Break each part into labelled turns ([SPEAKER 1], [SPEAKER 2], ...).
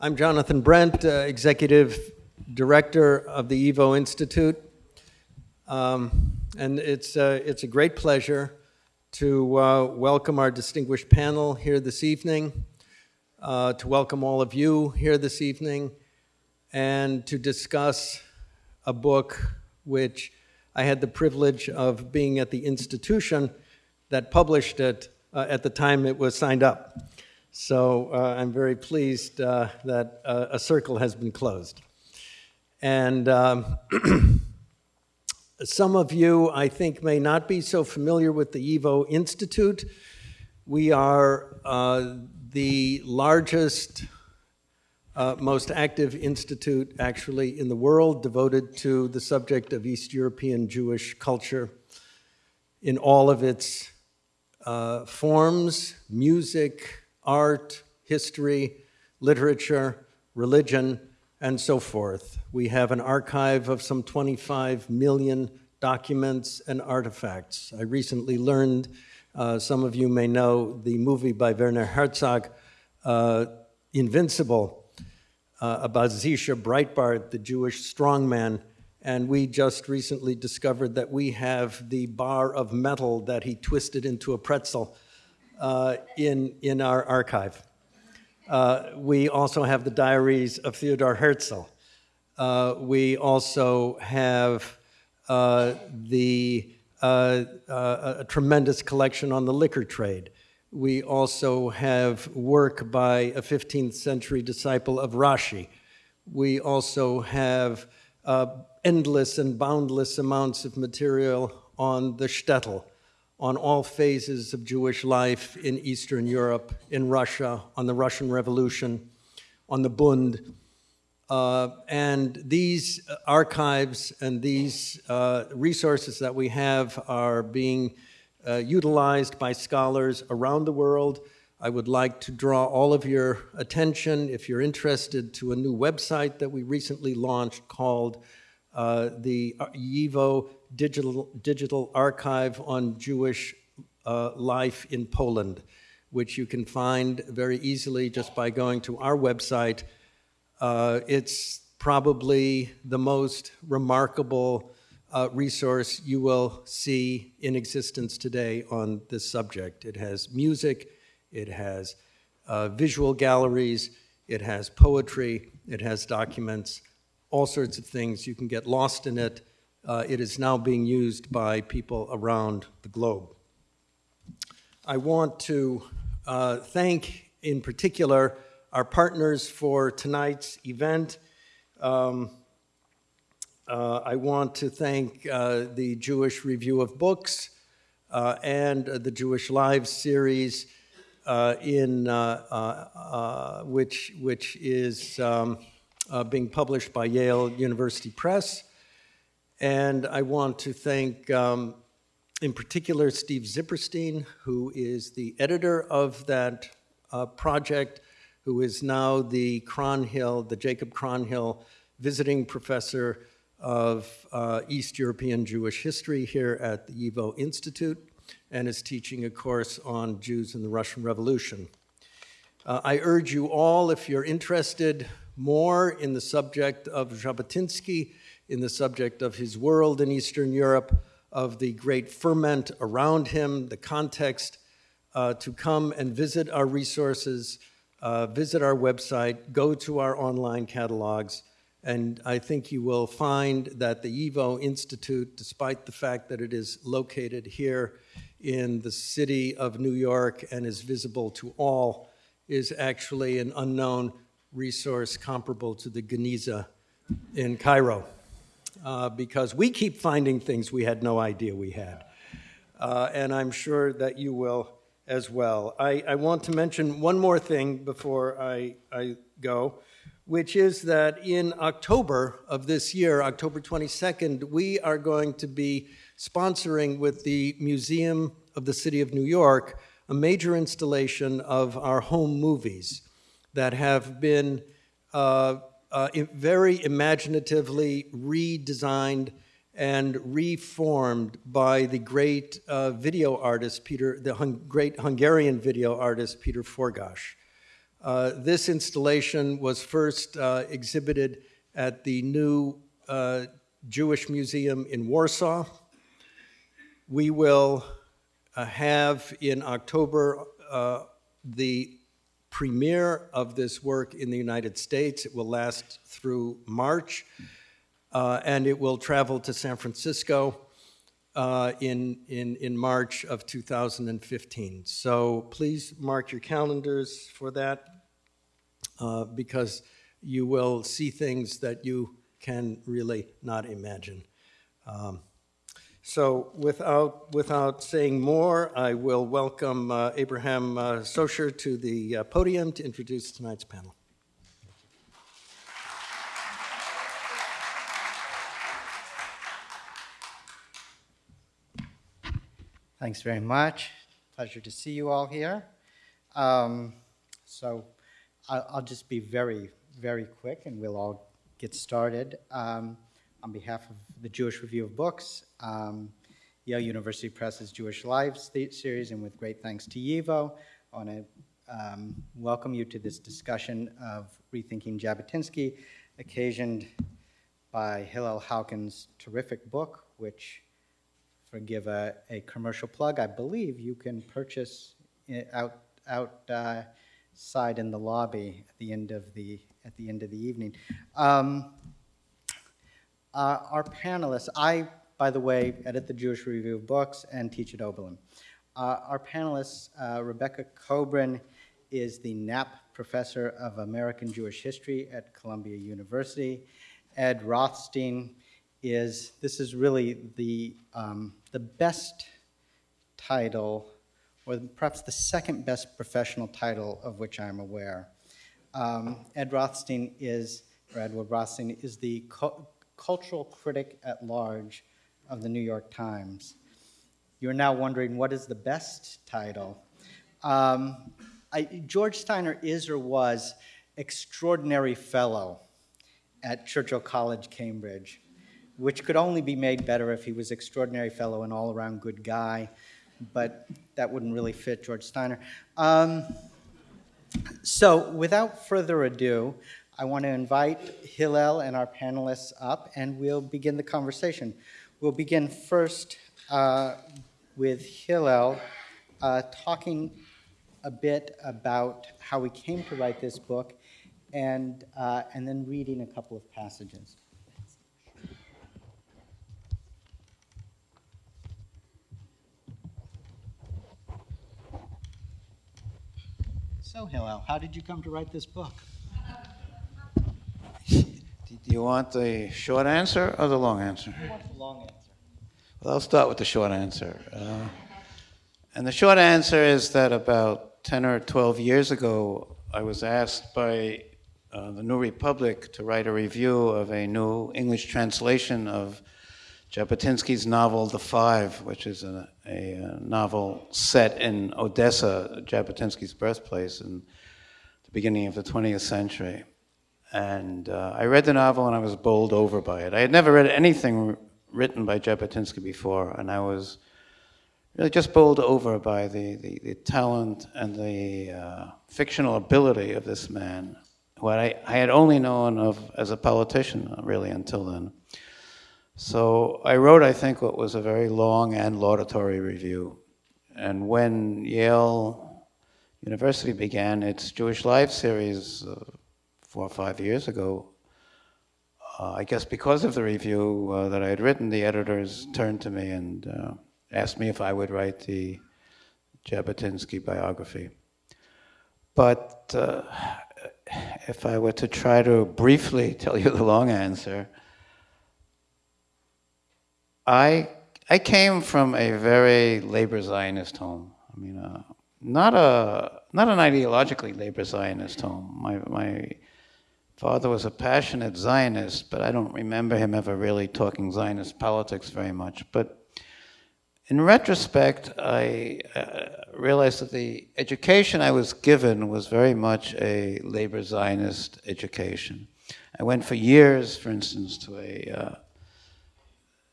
[SPEAKER 1] I'm Jonathan Brent, uh, Executive Director of the YIVO Institute. Um, and it's, uh, it's a great pleasure to uh, welcome our distinguished panel here this evening, uh, to welcome all of you here this evening, and to discuss a book which I had the privilege of being at the institution that published it uh, at the time it was signed up. So uh, I'm very pleased uh, that uh, a circle has been closed. And um, some of you, I think, may not be so familiar with the YIVO Institute. We are uh, the largest, uh, most active institute actually in the world devoted to the subject of East European Jewish culture in all of its uh, forms, music, art, history, literature, religion, and so forth. We have an archive of some 25 million documents and artifacts. I recently learned, uh, some of you may know, the movie by Werner Herzog, uh, Invincible, uh, about Zisha Breitbart, the Jewish strongman. And we just recently discovered that we have the bar of metal that he twisted into a pretzel in, in our archive. Uh, we also have the diaries of Theodore Herzl. Uh, we also have uh, the, uh, uh, a tremendous collection on the liquor trade. We also have work by a 15th century disciple of Rashi. We also have endless and boundless amounts of material on the shtetl on all phases of Jewish life in Eastern Europe, in Russia, on the Russian Revolution, on the Bund. Uh, and these archives and these uh, resources that we have are being uh, utilized by scholars around the world. I would like to draw all of your attention, if you're interested, to a new website that we recently launched called uh, the YIVO digital, digital archive on Jewish uh, life in Poland, which you can find very easily just by going to our website. Uh, it's probably the most remarkable uh, resource you will see in existence today on this subject. It has music, it has uh, visual galleries, it has poetry, it has documents, all sorts of things. You can get lost in it uh, it is now being used by people around the globe. I want to uh, thank, in particular, our partners for tonight's event. Um, uh, I want to thank uh, the Jewish Review of Books uh, and the Jewish Lives series, uh, in which which is um, being published by Yale University Press. And I want to thank, um, in particular, Steve Zipperstein, who is the editor of that uh, project, who is now the Kronhill, the Jacob Kronhill visiting professor of uh, East European Jewish history here at the YIVO Institute and is teaching a course on Jews in the Russian Revolution. Uh, I urge you all, if you're interested more in the subject of Jabotinsky, in the subject of his world in Eastern Europe, of the great ferment around him, the context, uh, to come and visit our resources, uh, visit our website, go to our online catalogs, and I think you will find that the YIVO Institute, despite the fact that it is located here in the city of New York and is visible to all, is actually an unknown resource comparable to the Geniza in Cairo uh, because we keep finding things we had no idea we had. Uh, and I'm sure that you will as well. I, I, want to mention one more thing before I, I go, which is that in October of this year, October 22nd, we are going to be sponsoring with the Museum of the City of New York a major installation of our home movies that have been uh, uh, very imaginatively redesigned and reformed by the great uh, video artist Peter, the hung, great Hungarian video artist Peter Forgács. Uh, This installation was first uh, exhibited at the new uh, Jewish Museum in Warsaw. We will uh, have in October the premiere of this work in the United States. It will last through March, uh, and it will travel to San Francisco uh, in, in, in March of 2015. So please mark your calendars for that uh, because you will see things that you can really not imagine. Um, so without, without saying more, I will welcome uh, Abraham uh, Socher to the uh, podium to introduce tonight's panel.
[SPEAKER 2] Thanks very much. Pleasure to see you all here. Um, so I'll, I'll, just be very, very quick and we'll all get started. Um, on behalf of the Jewish Review of Books, um, Yale University Press's Jewish Lives series, and with great thanks to YIVO, I want to um, welcome you to this discussion of Rethinking Jabotinsky, occasioned by Hillel Halkin's terrific book, which forgive a, a commercial plug. I believe you can purchase out outside in the lobby at the end of the at the end of the evening. Um, uh, our panelists, I, by the way, edit the Jewish Review of Books and teach at Oberlin. Uh, our panelists, uh, Rebecca Kobrin is the Knapp Professor of American Jewish History at Columbia University. Ed Rothstein is, this is really the, um, the best title, or perhaps the second best professional title of which I'm aware. Um, Ed Rothstein is, or Edward Rothstein, is the cu cultural critic at large of the New York Times. You're now wondering what is the best title? Um, I, George Steiner is or was extraordinary fellow at Churchill College, Cambridge which could only be made better if he was extraordinary fellow and all around good guy, but that wouldn't really fit George Steiner. Um, so, without further ado, I want to invite Hillel and our panelists up, and we'll begin the conversation. We'll begin first uh, with Hillel uh, talking a bit about how we came to write this book, and, uh, and then reading a couple of passages. So, Hillel, how did you come to write this book?
[SPEAKER 3] Do you want the short answer or the long answer?
[SPEAKER 2] I want the long answer.
[SPEAKER 3] Well, I'll start with the short answer. Uh, and the short answer is that about 10 or 12 years ago, I was asked by uh, the New Republic to write a review of a new English translation of Jabotinsky's novel The Five, which is a, a, novel set in Odessa, Jabotinsky's birthplace, in the beginning of the 20th century. And uh, I read the novel and I was bowled over by it. I had never read anything written by Jabotinsky before, and I was really just bowled over by the, the, the talent and the uh, fictional ability of this man, who I, I had only known of as a politician, really, until then. So I wrote, I think, what was a very long and laudatory review. And when Yale University began its Jewish Life series uh, four or five years ago, uh, I guess because of the review uh, that I had written, the editors turned to me and uh, asked me if I would write the Jabotinsky biography. But uh, if I were to try to briefly tell you the long answer, I I came from a very labor Zionist home. I mean, uh, not a not an ideologically labor Zionist home. My my father was a passionate Zionist, but I don't remember him ever really talking Zionist politics very much. But in retrospect, I uh, realized that the education I was given was very much a labor Zionist education. I went for years, for instance, to a uh,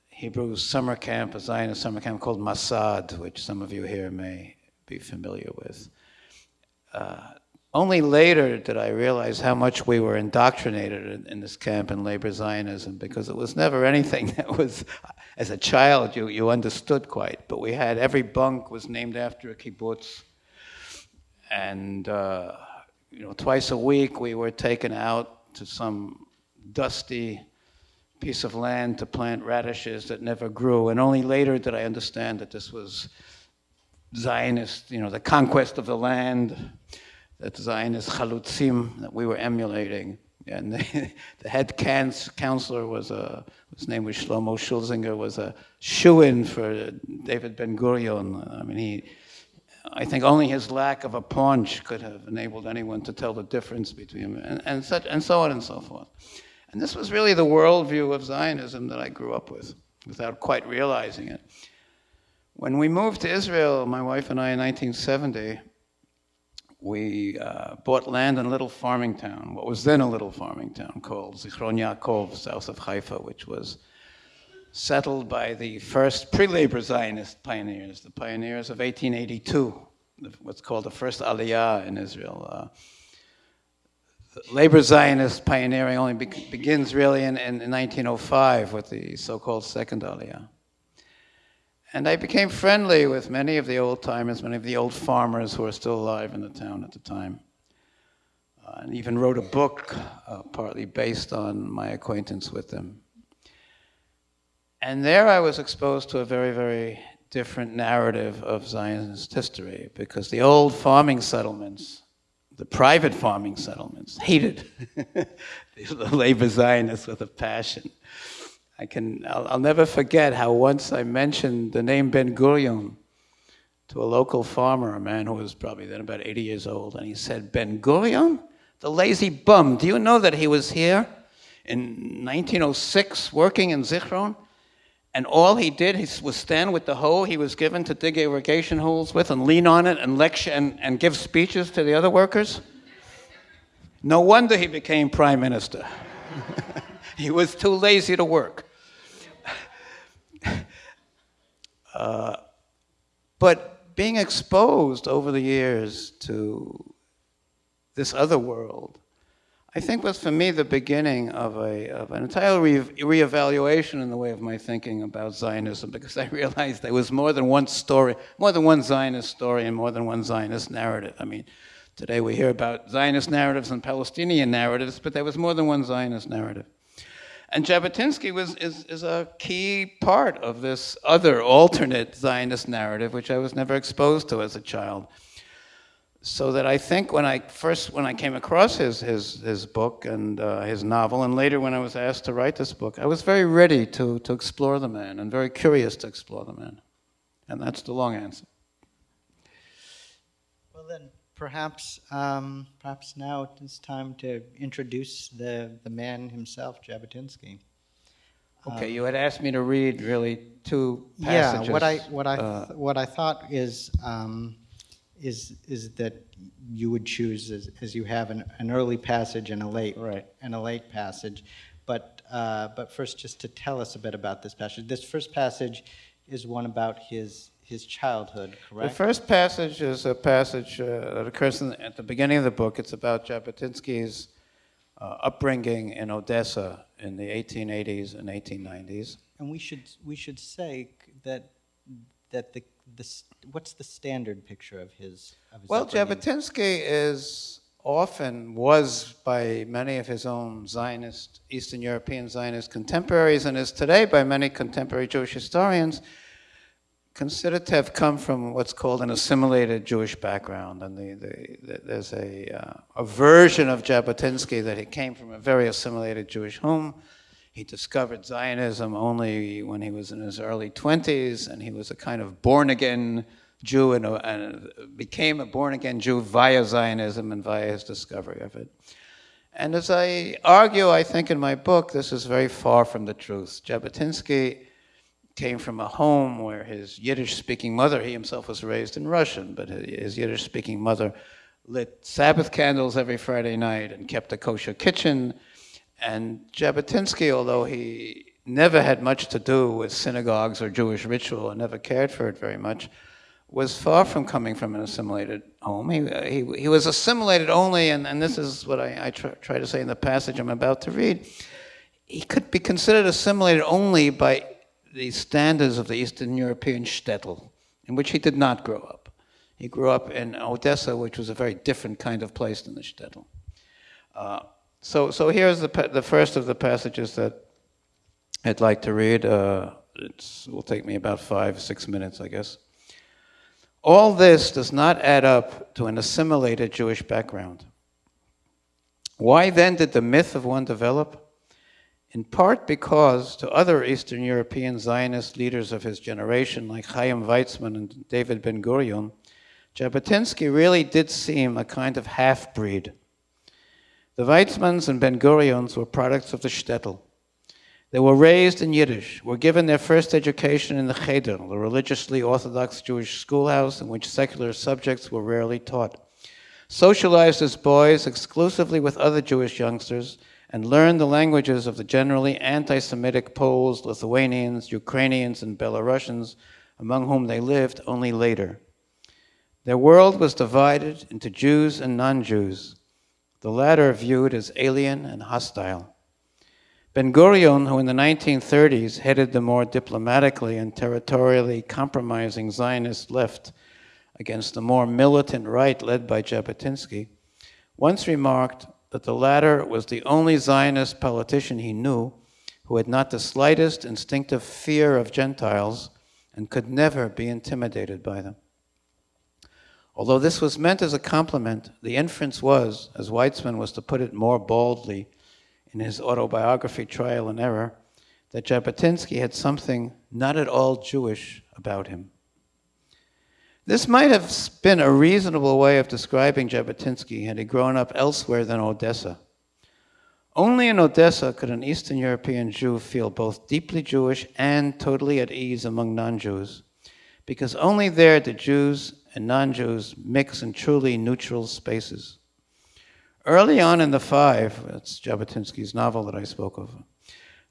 [SPEAKER 3] Hebrew summer camp, a Zionist summer camp called Masad, which some of you here may be familiar with. Uh, only later did I realize how much we were indoctrinated in, in, this camp in labor Zionism because it was never anything that was, as a child, you, you understood quite. But we had every bunk was named after a kibbutz. And, uh, you know, twice a week we were taken out to some dusty piece of land to plant radishes that never grew. And only later did I understand that this was Zionist, you know, the conquest of the land that Zionist chalutzim that we were emulating. And the, the head counselor was a, his name was Shlomo Shulsinger, was a shoo-in for David Ben Gurion. I mean, he, I think only his lack of a paunch could have enabled anyone to tell the difference between him, and, and, such, and so on and so forth. And this was really the worldview of Zionism that I grew up with, without quite realizing it. When we moved to Israel, my wife and I in 1970, we uh, bought land in a little farming town, what was then a little farming town called Zichron Yaakov, south of Haifa, which was settled by the first pre-labor Zionist pioneers, the pioneers of 1882, what's called the first Aliyah in Israel. Uh, labor Zionist pioneering only be begins really in, in, in 1905 with the so-called second Aliyah. And I became friendly with many of the old timers, many of the old farmers who are still alive in the town at the time. Uh, and even wrote a book uh, partly based on my acquaintance with them. And there I was exposed to a very, very different narrative of Zionist history because the old farming settlements, the private farming settlements, hated the labor Zionists with a passion. I can, I'll, I'll, never forget how once I mentioned the name Ben Gurion to a local farmer, a man who was probably then about 80 years old, and he said, Ben Gurion? The lazy bum. Do you know that he was here in 1906 working in Zichron? And all he did was stand with the hoe he was given to dig irrigation holes with and lean on it and lecture and, and give speeches to the other workers. No wonder he became prime minister. he was too lazy to work. But being exposed over the years to this other world, I think was for me the beginning of, a, of an entire re reevaluation in the way of my thinking about Zionism because I realized there was more than one story, more than one Zionist story and more than one Zionist narrative. I mean, today we hear about Zionist narratives and Palestinian narratives, but there was more than one Zionist narrative. And Jabotinsky was, is, is a key part of this other alternate Zionist narrative, which I was never exposed to as a child. So that I think when I first, when I came across his, his, his book and uh, his novel, and later when I was asked to write this book, I was very ready to, to explore the man and very curious to explore the man. And that's the long answer.
[SPEAKER 2] Perhaps, um, perhaps now it's time to introduce the, the man himself, Jabotinsky.
[SPEAKER 3] Okay, um, you had asked me to read really two passages.
[SPEAKER 2] Yeah, what I what I uh, what I thought is um, is is that you would choose as, as you have an, an early passage and a late
[SPEAKER 3] right.
[SPEAKER 2] and a late passage, but uh, but first just to tell us a bit about this passage. This first passage is one about his his childhood, correct?
[SPEAKER 3] The first passage is a passage uh, that occurs in, at the beginning of the book. It's about Jabotinsky's uh, upbringing in Odessa in the 1880s and 1890s.
[SPEAKER 2] And we should we should say that that the the what's the standard picture of his? Of his
[SPEAKER 3] well,
[SPEAKER 2] upbringing?
[SPEAKER 3] Jabotinsky is often was by many of his own Zionist Eastern European Zionist contemporaries, and is today by many contemporary Jewish historians considered to have come from what's called an assimilated Jewish background. And the, the, the, there's a, uh, a version of Jabotinsky that he came from a very assimilated Jewish home. He discovered Zionism only when he was in his early 20s, and he was a kind of born again Jew and, a, and became a born again Jew via Zionism and via his discovery of it. And as I argue, I think in my book, this is very far from the truth. Jabotinsky came from a home where his Yiddish speaking mother, he himself was raised in Russian, but his Yiddish speaking mother lit Sabbath candles every Friday night and kept a kosher kitchen. And Jabotinsky, although he never had much to do with synagogues or Jewish ritual and never cared for it very much, was far from coming from an assimilated home. He, uh, he, he was assimilated only, and, and this is what I, I try, try to say in the passage I'm about to read. He could be considered assimilated only by the standards of the Eastern European shtetl, in which he did not grow up. He grew up in Odessa, which was a very different kind of place than the shtetl. Uh, so, so here's the, the first of the passages that I'd like to read. Uh, it will take me about five, six minutes, I guess. All this does not add up to an assimilated Jewish background. Why then did the myth of one develop? In part because to other Eastern European Zionist leaders of his generation, like Chaim Weizmann and David Ben Gurion, Jabotinsky really did seem a kind of half breed. The Weizmanns and Ben Gurions were products of the shtetl. They were raised in Yiddish, were given their first education in the Cheder, the religiously Orthodox Jewish schoolhouse in which secular subjects were rarely taught. Socialized as boys exclusively with other Jewish youngsters, and learned the languages of the generally anti Semitic Poles, Lithuanians, Ukrainians, and Belarusians, among whom they lived, only later. Their world was divided into Jews and non Jews, the latter viewed as alien and hostile. Ben Gurion, who in the 1930s headed the more diplomatically and territorially compromising Zionist left against the more militant right led by Jabotinsky, once remarked that the latter was the only Zionist politician he knew who had not the slightest instinctive fear of Gentiles and could never be intimidated by them. Although this was meant as a compliment, the inference was, as Weizmann was to put it more baldly, in his autobiography, Trial and Error, that Jabotinsky had something not at all Jewish about him. This might have been a reasonable way of describing Jabotinsky had he grown up elsewhere than Odessa. Only in Odessa could an Eastern European Jew feel both deeply Jewish and totally at ease among non Jews, because only there did Jews and non Jews mix in truly neutral spaces. Early on in The Five, that's Jabotinsky's novel that I spoke of,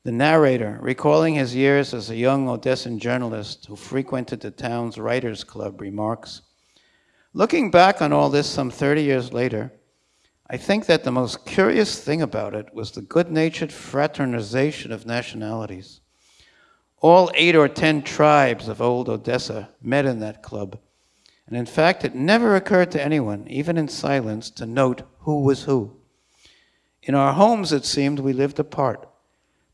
[SPEAKER 3] the narrator, recalling his years as a young Odessan journalist who frequented the town's writers' club, remarks Looking back on all this some 30 years later, I think that the most curious thing about it was the good natured fraternization of nationalities. All eight or ten tribes of old Odessa met in that club and in fact, it never occurred to anyone, even in silence, to note who was who. In our homes, it seemed, we lived apart,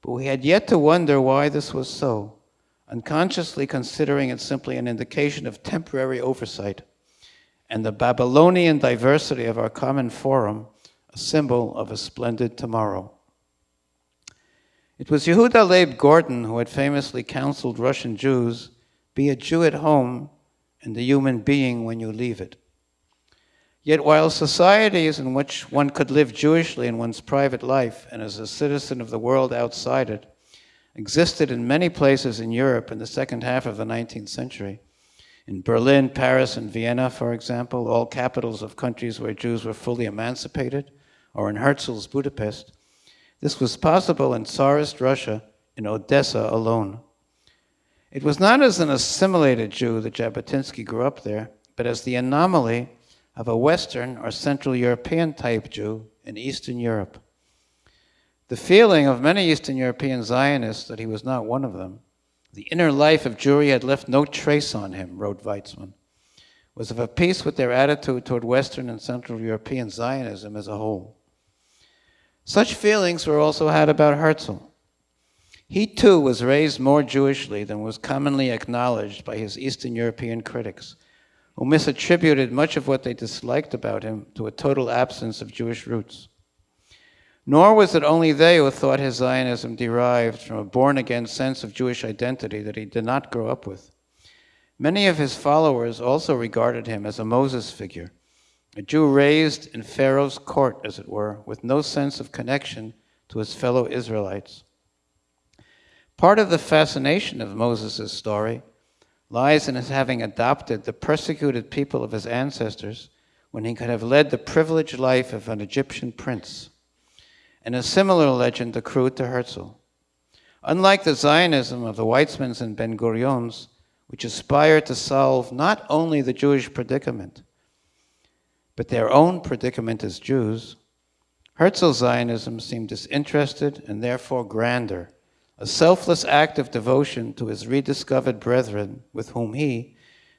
[SPEAKER 3] but we had yet to wonder why this was so, unconsciously considering it simply an indication of temporary oversight, and the Babylonian diversity of our common forum, a symbol of a splendid tomorrow. It was Yehuda Leib Gordon who had famously counseled Russian Jews be a Jew at home and a human being when you leave it. Yet, while societies in which one could live Jewishly in one's private life and as a citizen of the world outside it existed in many places in Europe in the second half of the 19th century, in Berlin, Paris, and Vienna, for example, all capitals of countries where Jews were fully emancipated, or in Herzl's Budapest, this was possible in Tsarist Russia, in Odessa alone. It was not as an assimilated Jew that Jabotinsky grew up there, but as the anomaly of a Western or Central European type Jew in Eastern Europe. The feeling of many Eastern European Zionists that he was not one of them, the inner life of Jewry had left no trace on him, wrote Weizmann, was of a piece with their attitude toward Western and Central European Zionism as a whole. Such feelings were also had about Herzl. He too was raised more Jewishly than was commonly acknowledged by his Eastern European critics, who misattributed much of what they disliked about him to a total absence of Jewish roots. Nor was it only they who thought his Zionism derived from a born again sense of Jewish identity that he did not grow up with. Many of his followers also regarded him as a Moses figure, a Jew raised in Pharaoh's court, as it were, with no sense of connection to his fellow Israelites. Part of the fascination of Moses' story lies in his having adopted the persecuted people of his ancestors when he could have led the privileged life of an Egyptian prince. And a similar legend accrued to Herzl. Unlike the Zionism of the Weizmanns and Ben Gurions, which aspired to solve not only the Jewish predicament, but their own predicament as Jews, Herzl Zionism seemed disinterested and therefore grander, a selfless act of devotion to his rediscovered brethren with whom he,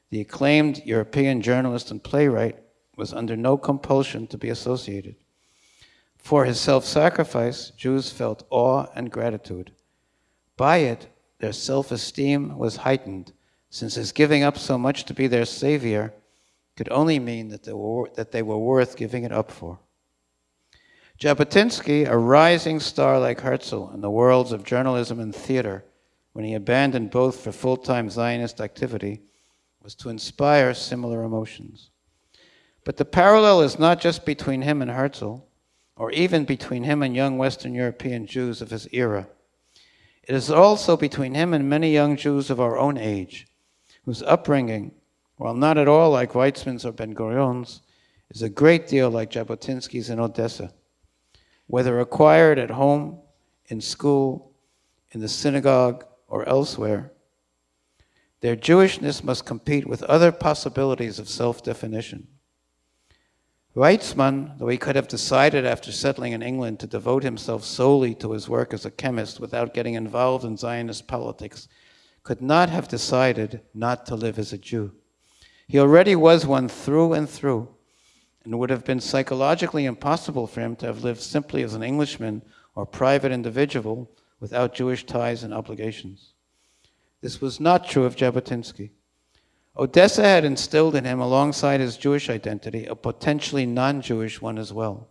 [SPEAKER 3] the acclaimed European journalist and playwright, was under no compulsion to be associated. For his self sacrifice, Jews felt awe and gratitude. By it, their self esteem was heightened, since his giving up so much to be their savior could only mean that they were, that they were worth giving it up for. Jabotinsky, a rising star like Herzl in the worlds of journalism and theater, when he abandoned both for full time Zionist activity, was to inspire similar emotions. But the parallel is not just between him and Herzl, or even between him and young Western European Jews of his era. It is also between him and many young Jews of our own age, whose upbringing, while not at all like Weizmann's or Ben Gurion's, is a great deal like Jabotinsky's in Odessa whether acquired at home, in school, in the synagogue, or elsewhere. Their Jewishness must compete with other possibilities of self definition. Weizmann, though he could have decided after settling in England to devote himself solely to his work as a chemist without getting involved in Zionist politics, could not have decided not to live as a Jew. He already was one through and through and it would have been psychologically impossible for him to have lived simply as an Englishman or private individual without Jewish ties and obligations. This was not true of Jabotinsky. Odessa had instilled in him, alongside his Jewish identity, a potentially non Jewish one as well.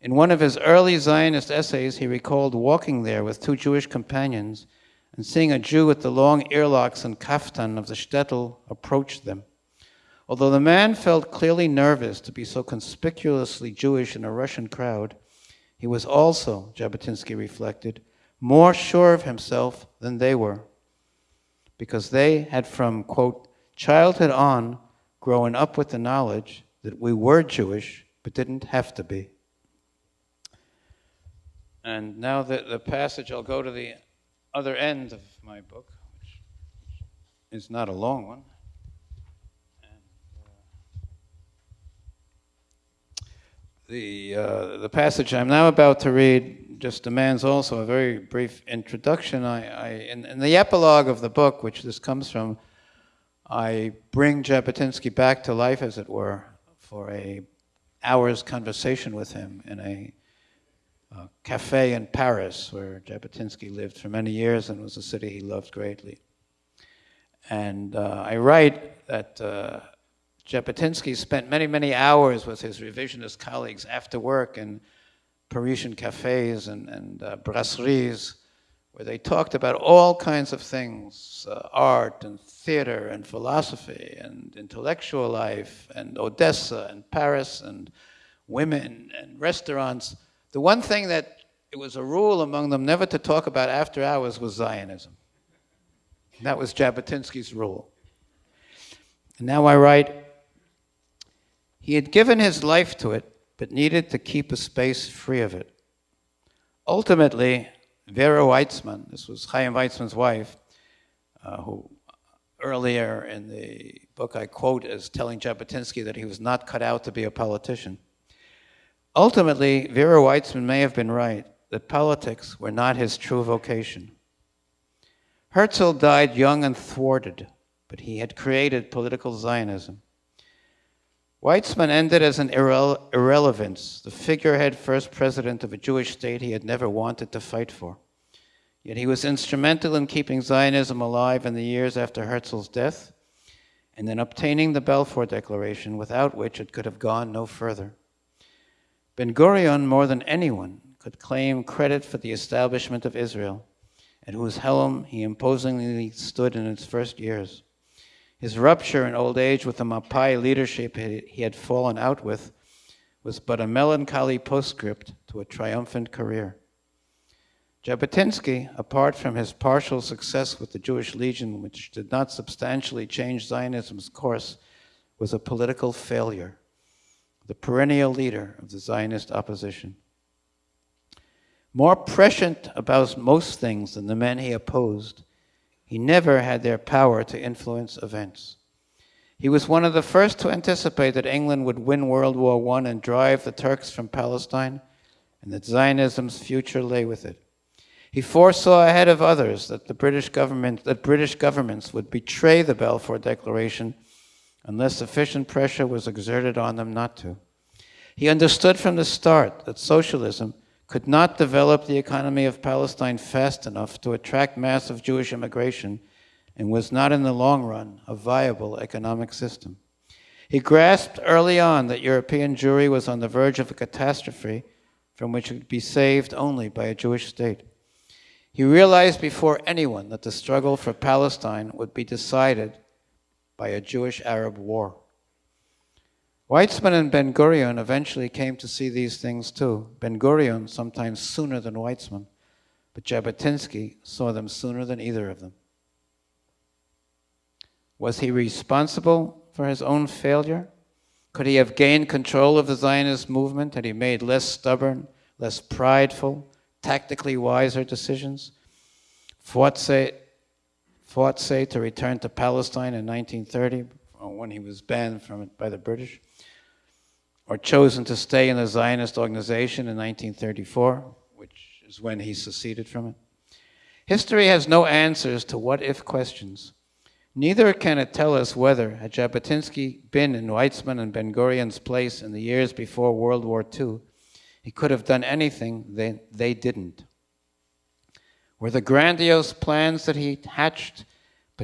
[SPEAKER 3] In one of his early Zionist essays, he recalled walking there with two Jewish companions and seeing a Jew with the long earlocks and kaftan of the shtetl approach them. Although the man felt clearly nervous to be so conspicuously Jewish in a Russian crowd, he was also, Jabotinsky reflected, more sure of himself than they were, because they had from, quote, childhood on grown up with the knowledge that we were Jewish but didn't have to be. And now the, the passage, I'll go to the other end of my book, which is not a long one. The, uh, the passage I'm now about to read just demands also a very brief introduction. I, I in, in, the epilogue of the book, which this comes from, I bring Jabotinsky back to life, as it were, for a hour's conversation with him in a, a cafe in Paris, where Jabotinsky lived for many years and was a city he loved greatly. And uh, I write that. Uh, Jabotinsky spent many, many hours with his revisionist colleagues after work in Parisian cafes and, and uh, brasseries, where they talked about all kinds of things uh, art and theater and philosophy and intellectual life and Odessa and Paris and women and restaurants. The one thing that it was a rule among them never to talk about after hours was Zionism. that was Jabotinsky's rule. And now I write he had given his life to it, but needed to keep a space free of it. Ultimately, Vera Weizmann, this was Chaim Weizmann's wife, uh, who earlier in the book I quote as telling Jabotinsky that he was not cut out to be a politician. Ultimately, Vera Weizmann may have been right that politics were not his true vocation. Herzl died young and thwarted, but he had created political Zionism. Weizmann ended as an irre- irrelevance, the figurehead first president of a Jewish state he had never wanted to fight for. Yet he was instrumental in keeping Zionism alive in the years after Herzl's death and in obtaining the Balfour Declaration, without which it could have gone no further. Ben Gurion, more than anyone, could claim credit for the establishment of Israel, at whose helm he imposingly stood in its first years. His rupture in old age with the Mapai leadership he had fallen out with was but a melancholy postscript to a triumphant career. Jabotinsky, apart from his partial success with the Jewish Legion, which did not substantially change Zionism's course, was a political failure, the perennial leader of the Zionist opposition. More prescient about most things than the men he opposed, he never had their power to influence events. He was one of the first to anticipate that England would win World War I and drive the Turks from Palestine, and that Zionism's future lay with it. He foresaw ahead of others that the British government that British governments would betray the Balfour Declaration unless sufficient pressure was exerted on them not to. He understood from the start that socialism could not develop the economy of Palestine fast enough to attract massive Jewish immigration and was not in the long run a viable economic system. He grasped early on that European Jewry was on the verge of a catastrophe from which it could be saved only by a Jewish state. He realized before anyone that the struggle for Palestine would be decided by a Jewish Arab war. Weizmann and Ben Gurion eventually came to see these things too. Ben Gurion sometimes sooner than Weizmann, but Jabotinsky saw them sooner than either of them. Was he responsible for his own failure? Could he have gained control of the Zionist movement had he made less stubborn, less prideful, tactically wiser decisions? Fought say, fought say to return to Palestine in 1930 when he was banned from it by the British? Or chosen to stay in the Zionist organization in 1934, which is when he seceded from it. History has no answers to what if questions. Neither can it tell us whether, had Jabotinsky been in Weizmann and Ben Gurion's place in the years before World War II, he could have done anything they, they didn't. Were the grandiose plans that he hatched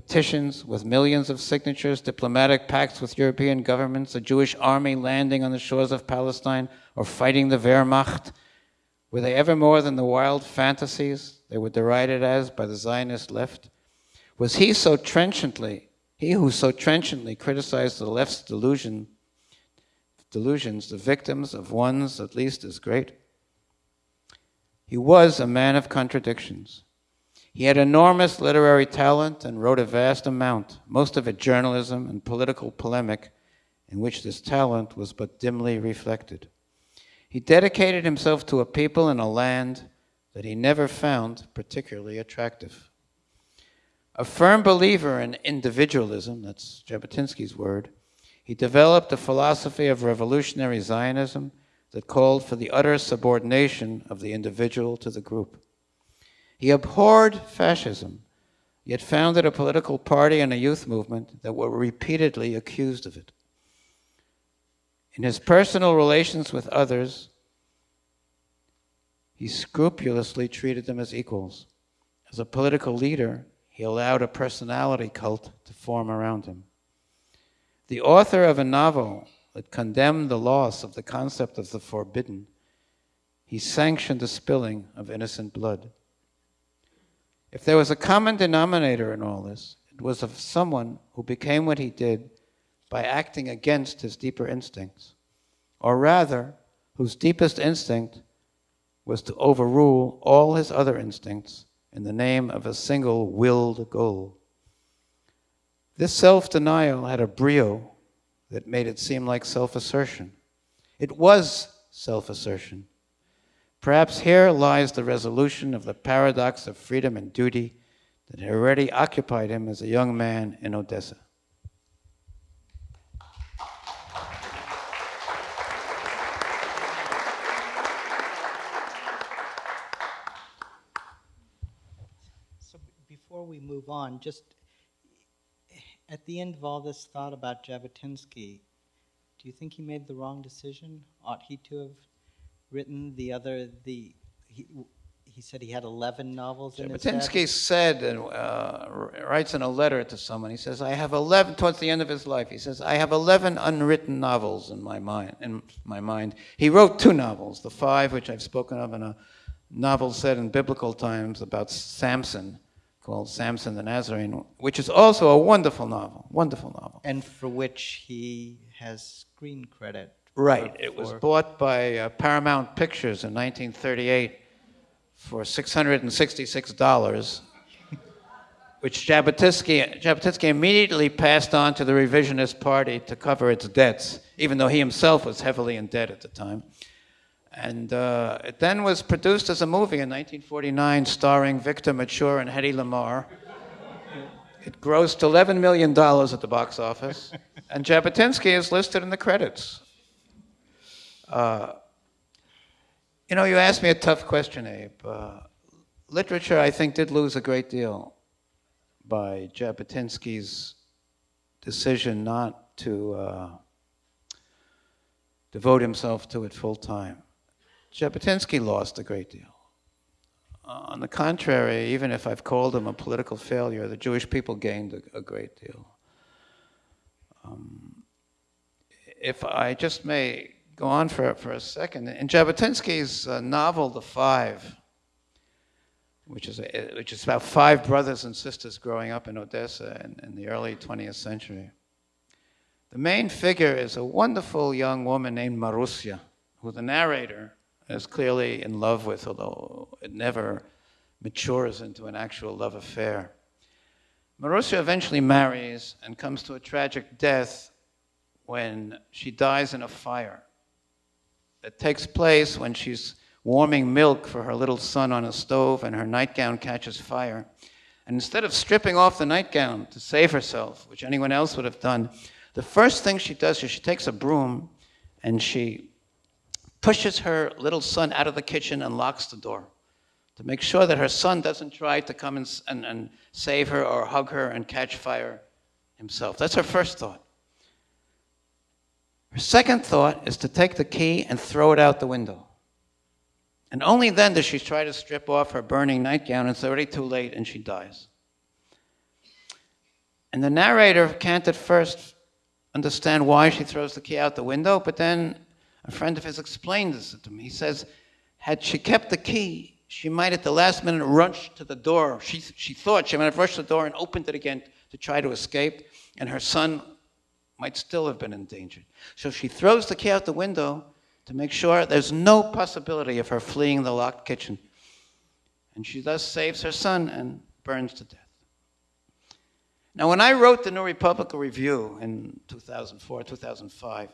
[SPEAKER 3] petitions with millions of signatures, diplomatic pacts with European governments, a Jewish army landing on the shores of Palestine, or fighting the Wehrmacht? Were they ever more than the wild fantasies they were derided as by the Zionist left? Was he so trenchantly, he who so trenchantly criticized the left's delusion, delusions, the victims of ones at least as great? He was a man of contradictions. He had enormous literary talent and wrote a vast amount, most of it journalism and political polemic, in which this talent was but dimly reflected. He dedicated himself to a people and a land that he never found particularly attractive. A firm believer in individualism, that's Jabotinsky's word, he developed a philosophy of revolutionary Zionism that called for the utter subordination of the individual to the group. He abhorred fascism, yet founded a political party and a youth movement that were repeatedly accused of it. In his personal relations with others, he scrupulously treated them as equals. As a political leader, he allowed a personality cult to form around him. The author of a novel that condemned the loss of the concept of the forbidden, he sanctioned the spilling of innocent blood. If there was a common denominator in all this, it was of someone who became what he did by acting against his deeper instincts, or rather, whose deepest instinct was to overrule all his other instincts in the name of a single willed goal. This self denial had a brio that made it seem like self assertion. It was self assertion. Perhaps here lies the resolution of the paradox of freedom and duty that had already occupied him as a young man in Odessa.
[SPEAKER 2] So before we move on, just at the end of all this thought about Jabotinsky, do you think he made the wrong decision? Ought he to have written the other the he, he said he had 11 novels in his head.
[SPEAKER 3] Said and uh, writes in a letter to someone. He says, "I have 11." Towards the end of his life, he says, "I have 11 unwritten novels in my mind." In my mind, he wrote two novels: the five, which I've spoken of, and a novel set in biblical times about Samson, called Samson the Nazarene, which is also a wonderful novel. Wonderful novel.
[SPEAKER 2] And for which he has screen credit.
[SPEAKER 3] Right. It was bought by uh, Paramount Pictures in 1938 for $666, which Jabotinsky, Jabotinsky immediately passed on to the revisionist party to cover its debts, even though he himself was heavily in debt at the time. And uh, it then was produced as a movie in 1949 starring Victor Mature and Hedy Lamarr. It grossed $11 million at the box office, and Jabotinsky is listed in the credits. Uh, you know, you asked me a tough question, Abe. Uh, literature, I think, did lose a great deal by Jabotinsky's decision not to uh, devote himself to it full time. Jabotinsky lost a great deal. Uh, on the contrary, even if I've called him a political failure, the Jewish people gained a, a great deal. Um, if I just may go on for, for a second, in Jabotinsky's uh, novel, The Five, which is, a, which is about five brothers and sisters growing up in Odessa in, in the early 20th century, the main figure is a wonderful young woman named Marussia, who the narrator is clearly in love with, although it never matures into an actual love affair. Marussia eventually marries and comes to a tragic death when she dies in a fire. It takes place when she's warming milk for her little son on a stove and her nightgown catches fire. And instead of stripping off the nightgown to save herself, which anyone else would have done, the first thing she does is she takes a broom and she pushes her little son out of the kitchen and locks the door to make sure that her son doesn't try to come and, and, and save her or hug her and catch fire himself. That's her first thought. Her second thought is to take the key and throw it out the window. And only then does she try to strip off her burning nightgown. It's already too late and she dies. And the narrator can't at first understand why she throws the key out the window, but then a friend of his explained this to me. He says, had she kept the key, she might at the last minute rush to the door. She, she thought she might have rushed to the door and opened it again to try to escape, and her son might still have been endangered. So she throws the key out the window to make sure there's no possibility of her fleeing the locked kitchen. And she thus saves her son and burns to death. Now, when I wrote the New Republican Review in 2004, 2005,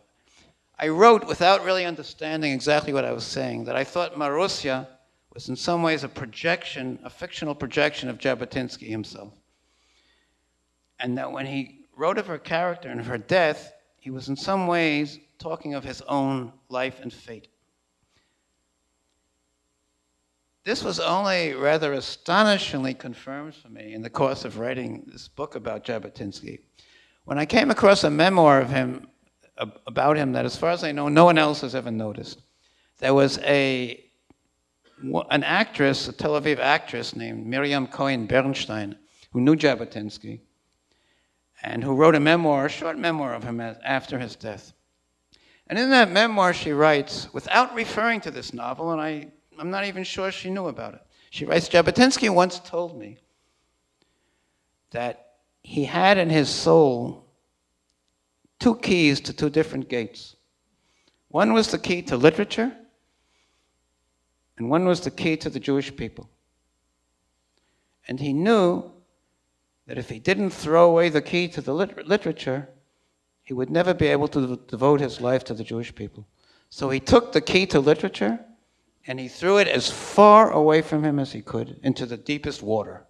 [SPEAKER 3] I wrote without really understanding exactly what I was saying that I thought Marussia was in some ways a projection, a fictional projection of Jabotinsky himself. And that when he wrote of her character and of her death, he was in some ways talking of his own life and fate. This was only rather astonishingly confirmed for me in the course of writing this book about Jabotinsky. When I came across a memoir of him about him that, as far as I know, no one else has ever noticed. There was a, an actress, a Tel Aviv actress named Miriam Cohen Bernstein, who knew Jabotinsky, and who wrote a memoir, a short memoir of him after his death. And in that memoir, she writes, without referring to this novel, and I, I'm not even sure she knew about it, she writes Jabotinsky once told me that he had in his soul two keys to two different gates. One was the key to literature, and one was the key to the Jewish people. And he knew that if he didn't throw away the key to the lit- literature, he would never be able to devote his life to the Jewish people. So he took the key to literature and he threw it as far away from him as he could into the deepest water.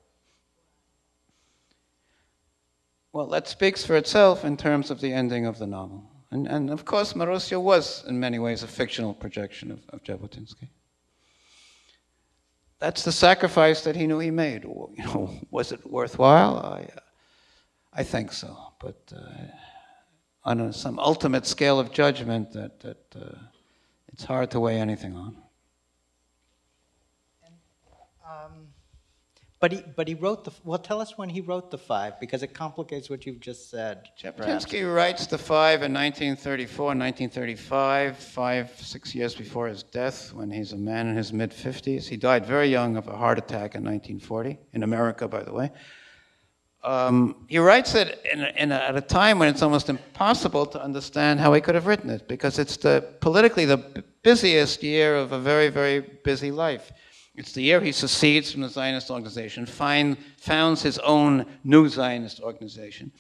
[SPEAKER 3] Well, that speaks for itself in terms of the ending of the novel. And, and of course, Marussia was, in many ways, a fictional projection of, of Jabotinsky. That's the sacrifice that he knew he made. You know, was it worthwhile? I, I think so. But uh, on a, some ultimate scale of judgment, that, that uh, it's hard to weigh anything on.
[SPEAKER 2] But he, but he wrote the, well, tell us when he wrote the five, because it complicates what you've just said.
[SPEAKER 3] Jabotinsky writes the five in 1934 and 1935, five, six years before his death, when he's a man in his mid 50s. He died very young of a heart attack in 1940, in America, by the way. Um, he writes it in, in a, at a time when it's almost impossible to understand how he could have written it, because it's the, politically the busiest year of a very, very busy life. It's the year he secedes from the Zionist organization, find, founds his own new Zionist organization,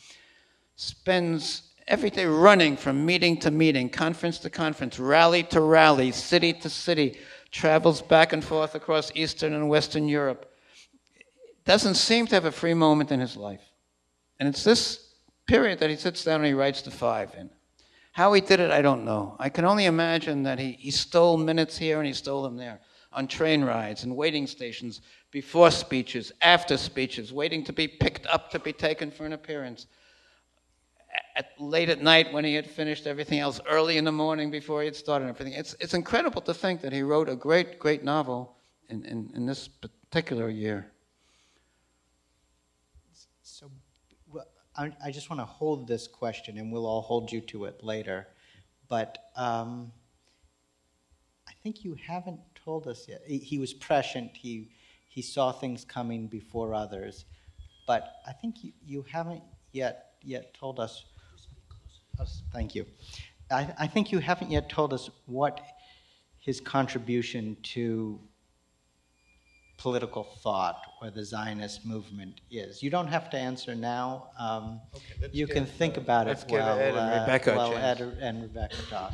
[SPEAKER 3] spends every day running from meeting to meeting, conference to conference, rally to rally, city to city, travels back and forth across Eastern and Western Europe. Doesn't seem to have a free moment in his life. And it's this period that he sits down and he writes the five in. How he did it, I don't know. I can only imagine that he, he stole minutes here and he stole them there on train rides and waiting stations, before speeches, after speeches, waiting to be picked up to be taken for an appearance. At, late at night when he had finished everything else, early in the morning before he had started everything. It's, it's incredible to think that he wrote a great, great novel in, in, in this particular year.
[SPEAKER 2] So well, I, I just want to hold this question, and we'll all hold you to it later. But um, I think you haven't told us yet. He, he was prescient. He he saw things coming before others. But I think you, you haven't yet yet told us. us thank you. I, I think you haven't yet told us what his contribution to political thought or the Zionist movement is. You don't have to answer now. Um, you can think about it while,
[SPEAKER 3] Ed and
[SPEAKER 2] uh,
[SPEAKER 3] Rebecca
[SPEAKER 2] while. Ed and Rebecca talk.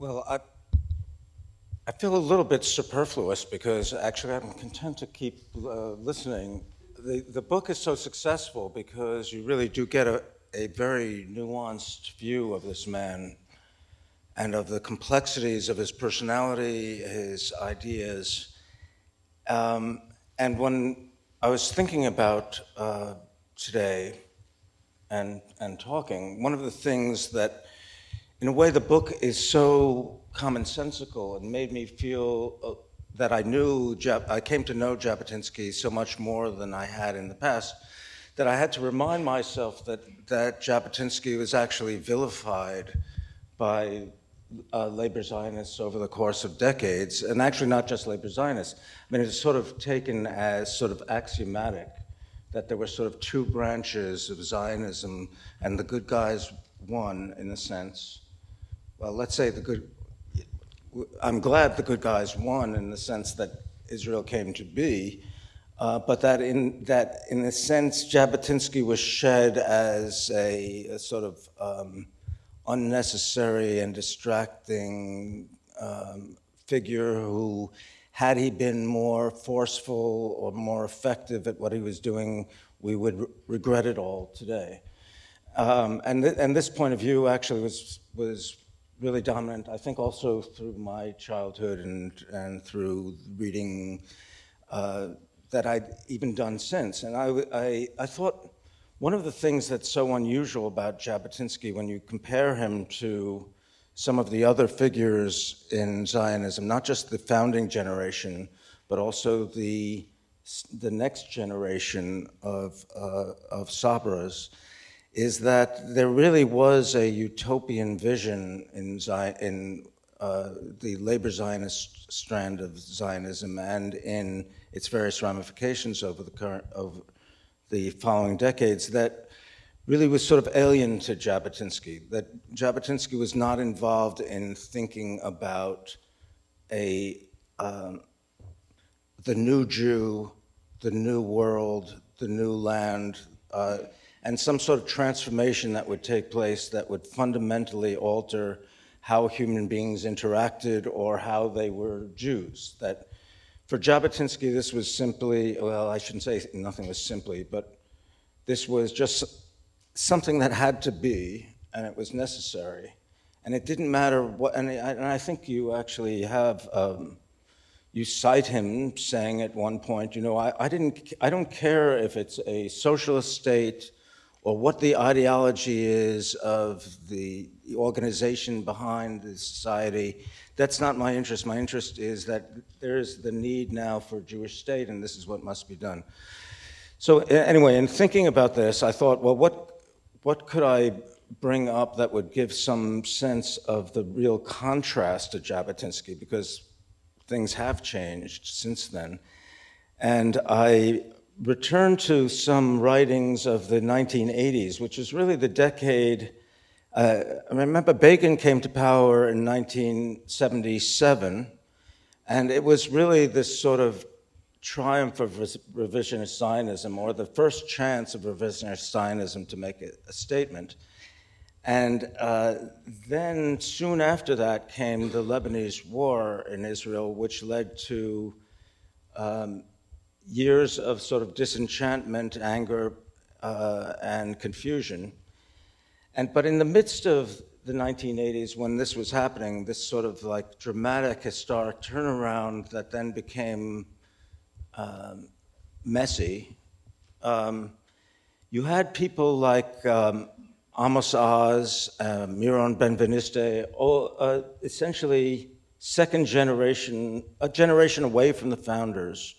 [SPEAKER 4] Well, I, I feel a little bit superfluous because actually I'm content to keep uh, listening. The, the book is so successful because you really do get a, a very nuanced view of this man and of the complexities of his personality, his ideas. Um, and when I was thinking about uh, today and, and talking, one of the things that in a way, the book is so commonsensical and made me feel uh, that I knew, I came to know Jabotinsky so much more than I had in the past, that I had to remind myself that, that Jabotinsky was actually vilified by uh, labor Zionists over the course of decades, and actually not just labor Zionists. I mean, it's sort of taken as sort of axiomatic that there were sort of two branches of Zionism, and the good guys won, in a sense. Well, let's say the good. I'm glad the good guys won in the sense that Israel came to be, uh, but that in that in a sense Jabotinsky was shed as a, a sort of um, unnecessary and distracting um, figure who, had he been more forceful or more effective at what he was doing, we would re- regret it all today. Um, and, th- and this point of view actually was, was really dominant, I think also through my childhood and, and through reading uh, that I'd even done since. And I I thought one of the things that's so unusual about Jabotinsky when you compare him to some of the other figures in Zionism, not just the founding generation, but also the, the next generation of, uh, of Sabras, is that there really was a utopian vision in, in uh, the labor Zionist strand of Zionism and in its various ramifications over the current of the following decades that really was sort of alien to Jabotinsky. That Jabotinsky was not involved in thinking about a um, the new Jew, the new world, the new land. Uh, and some sort of transformation that would take place that would fundamentally alter how human beings interacted or how they were Jews. That for Jabotinsky, this was simply, well, I shouldn't say nothing was simply, but this was just something that had to be, and it was necessary. And it didn't matter what, and I, and I think you actually have. Um, you cite him saying at one point, you know, I, I, didn't, I don't care if it's a socialist state or what the ideology is of the organization behind the society. That's not my interest. My interest is that there is the need now for a Jewish state, and this is what must be done. So anyway, in thinking about this, I thought, well, what, what could I bring up that would give some sense of the real contrast to Jabotinsky? Because things have changed since then. And I returned to some writings of the 1980s, which is really the decade. Uh, I remember Begin came to power in 1977, and it was really this sort of triumph of revisionist Zionism, or the first chance of revisionist Zionism to make a, a statement. And uh, then soon after that came the Lebanese war in Israel, which led to um, years of sort of disenchantment, anger, uh, and confusion. And, but in the midst of the 1980s, when this was happening, this sort of like dramatic, historic turnaround that then became um, messy, um, you had people like um, Amos Oz, uh, Meron Benvenisti, all uh, essentially second generation, a generation away from the founders,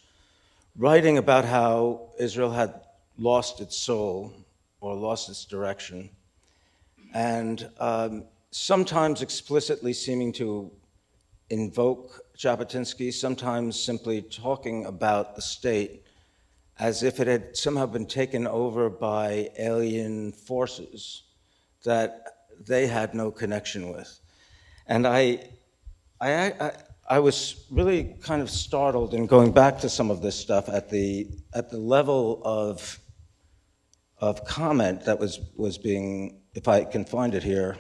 [SPEAKER 4] writing about how Israel had lost its soul or lost its direction, and um, sometimes explicitly seeming to invoke Jabotinsky, sometimes simply talking about the state as if it had somehow been taken over by alien forces that they had no connection with. And I, I, I, I, was really kind of startled in going back to some of this stuff at the, at the level of, of comment that was, was being, if I can find it here.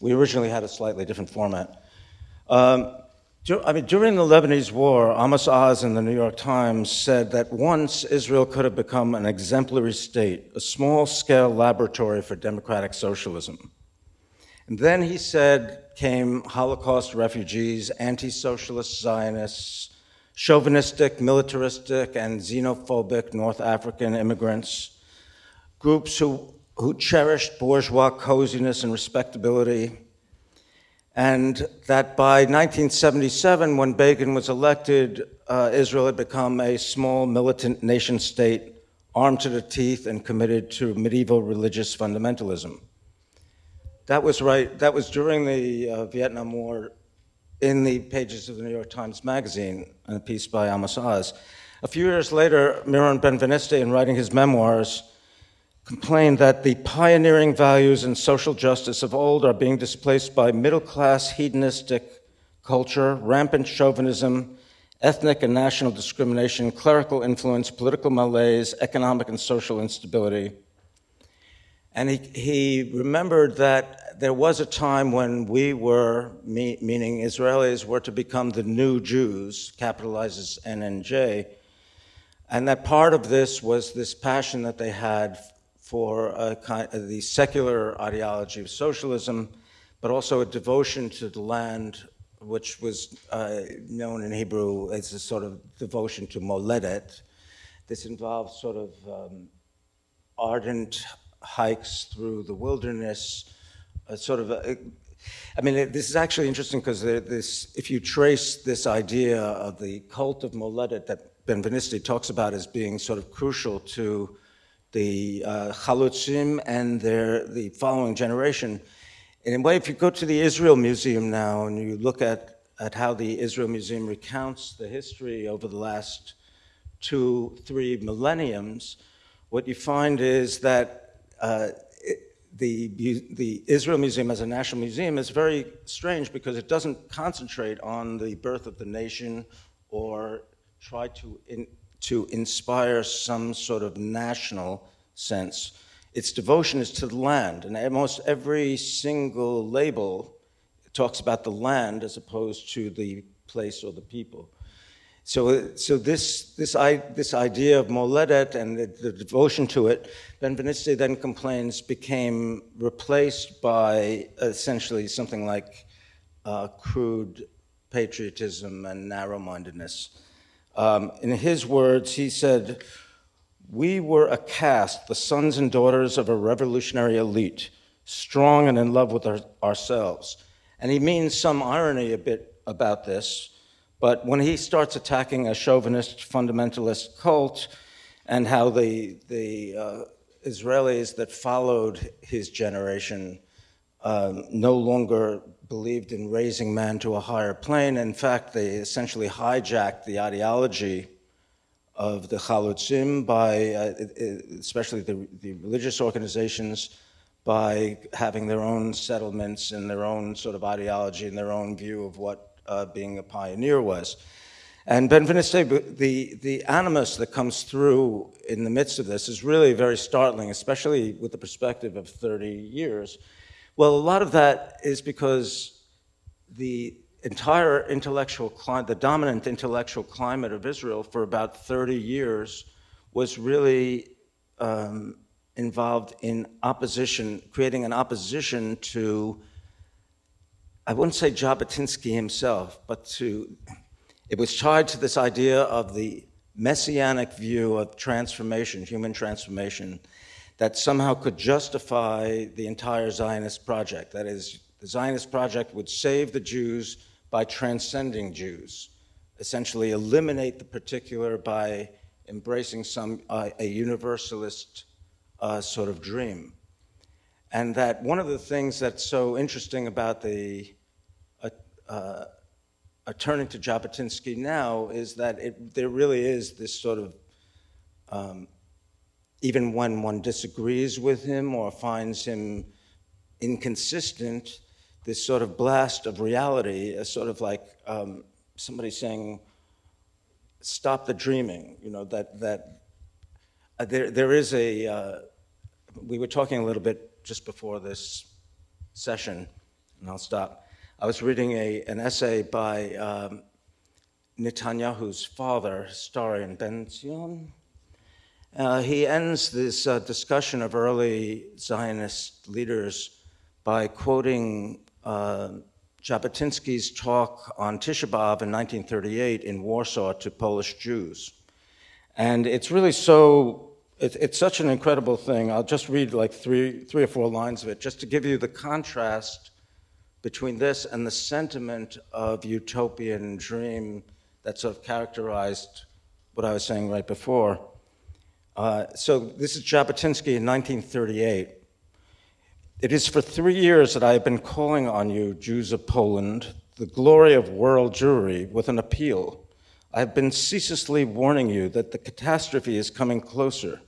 [SPEAKER 4] We originally had a slightly different format. Um, I mean, during the Lebanese war, Amos Oz in the New York Times said that once Israel could have become an exemplary state, a small scale laboratory for democratic socialism. And then he said came Holocaust refugees, anti socialist Zionists, chauvinistic, militaristic, and xenophobic North African immigrants, groups who, who cherished bourgeois coziness and respectability and that by 1977, when Begin was elected, uh, Israel had become a small militant nation state, armed to the teeth and committed to medieval religious fundamentalism. That was right, that was during the uh, Vietnam War in the pages of the New York Times Magazine, a piece by Amos Oz. A few years later, Meron Benvenisti, in writing his memoirs, complained that the pioneering values and social justice of old are being displaced by middle class hedonistic culture, rampant chauvinism, ethnic and national discrimination, clerical influence, political malaise, economic and social instability. And he, he remembered that there was a time when we were, me, meaning Israelis, were to become the new Jews, capitalizes NNJ, and that part of this was this passion that they had for kind of the secular ideology of socialism, but also a devotion to the land, which was uh, known in Hebrew as a sort of devotion to moledet. This involved sort of um, ardent hikes through the wilderness, a sort of a, I mean, this is actually interesting because this, if you trace this idea of the cult of Moledet that Benvenisti talks about as being sort of crucial to the uh, Chalutzim and their, the following generation. In a way, if you go to the Israel Museum now and you look at, at how the Israel Museum recounts the history over the last two, three millenniums, what you find is that uh, it, the, the Israel Museum as a national museum is very strange because it doesn't concentrate on the birth of the nation or try to in, to inspire some sort of national sense. Its devotion is to the land, and almost every single label talks about the land as opposed to the place or the people. So, so this, this, I, this idea of Moledet and the, the devotion to it, Benvenisti then complains, became replaced by essentially something like uh, crude patriotism and narrow mindedness. Um, in his words, he said, We were a caste, the sons and daughters of a revolutionary elite, strong and in love with our, ourselves. And he means some irony a bit about this, but when he starts attacking a chauvinist fundamentalist cult and how the, the uh, Israelis that followed his generation um, no longer believed in raising man to a higher plane. In fact, they essentially hijacked the ideology of the Chalutzim by, uh, especially the, the, religious organizations, by having their own settlements and their own sort of ideology and their own view of what uh, being a pioneer was. And Benvenisti, the, the animus that comes through in the midst of this is really very startling, especially with the perspective of 30 years. Well, a lot of that is because the entire intellectual climate, the dominant intellectual climate of Israel for about 30 years was really um, involved in opposition, creating an opposition to, I wouldn't say Jabotinsky himself, but to, it was tied to this idea of the messianic view of transformation, human transformation, that somehow could justify the entire Zionist project. That is, the Zionist project would save the Jews by transcending Jews, essentially eliminate the particular by embracing some uh, a universalist uh, sort of dream. And that one of the things that's so interesting about the uh, uh, turning to Jabotinsky now is that it, there really is this sort of, um, even when one disagrees with him or finds him inconsistent, this sort of blast of reality, a sort of like um, somebody saying, stop the dreaming, you know, that, that uh, there, there is a, uh, we were talking a little bit just before this session, and I'll stop. I was reading a, an essay by um, Netanyahu's father, historian Ben Zion. Uh, he ends this uh, discussion of early Zionist leaders by quoting uh, Jabotinsky's talk on Tisha B'Av in 1938 in Warsaw to Polish Jews. And it's really so, it, it's such an incredible thing. I'll just read like three, three or four lines of it just to give you the contrast between this and the sentiment of utopian dream that sort of characterized what I was saying right before. Uh, so this is Jabotinsky in 1938. It is for three years that I have been calling on you, Jews of Poland, the glory of world Jewry, with an appeal. I have been ceaselessly warning you that the catastrophe is coming closer.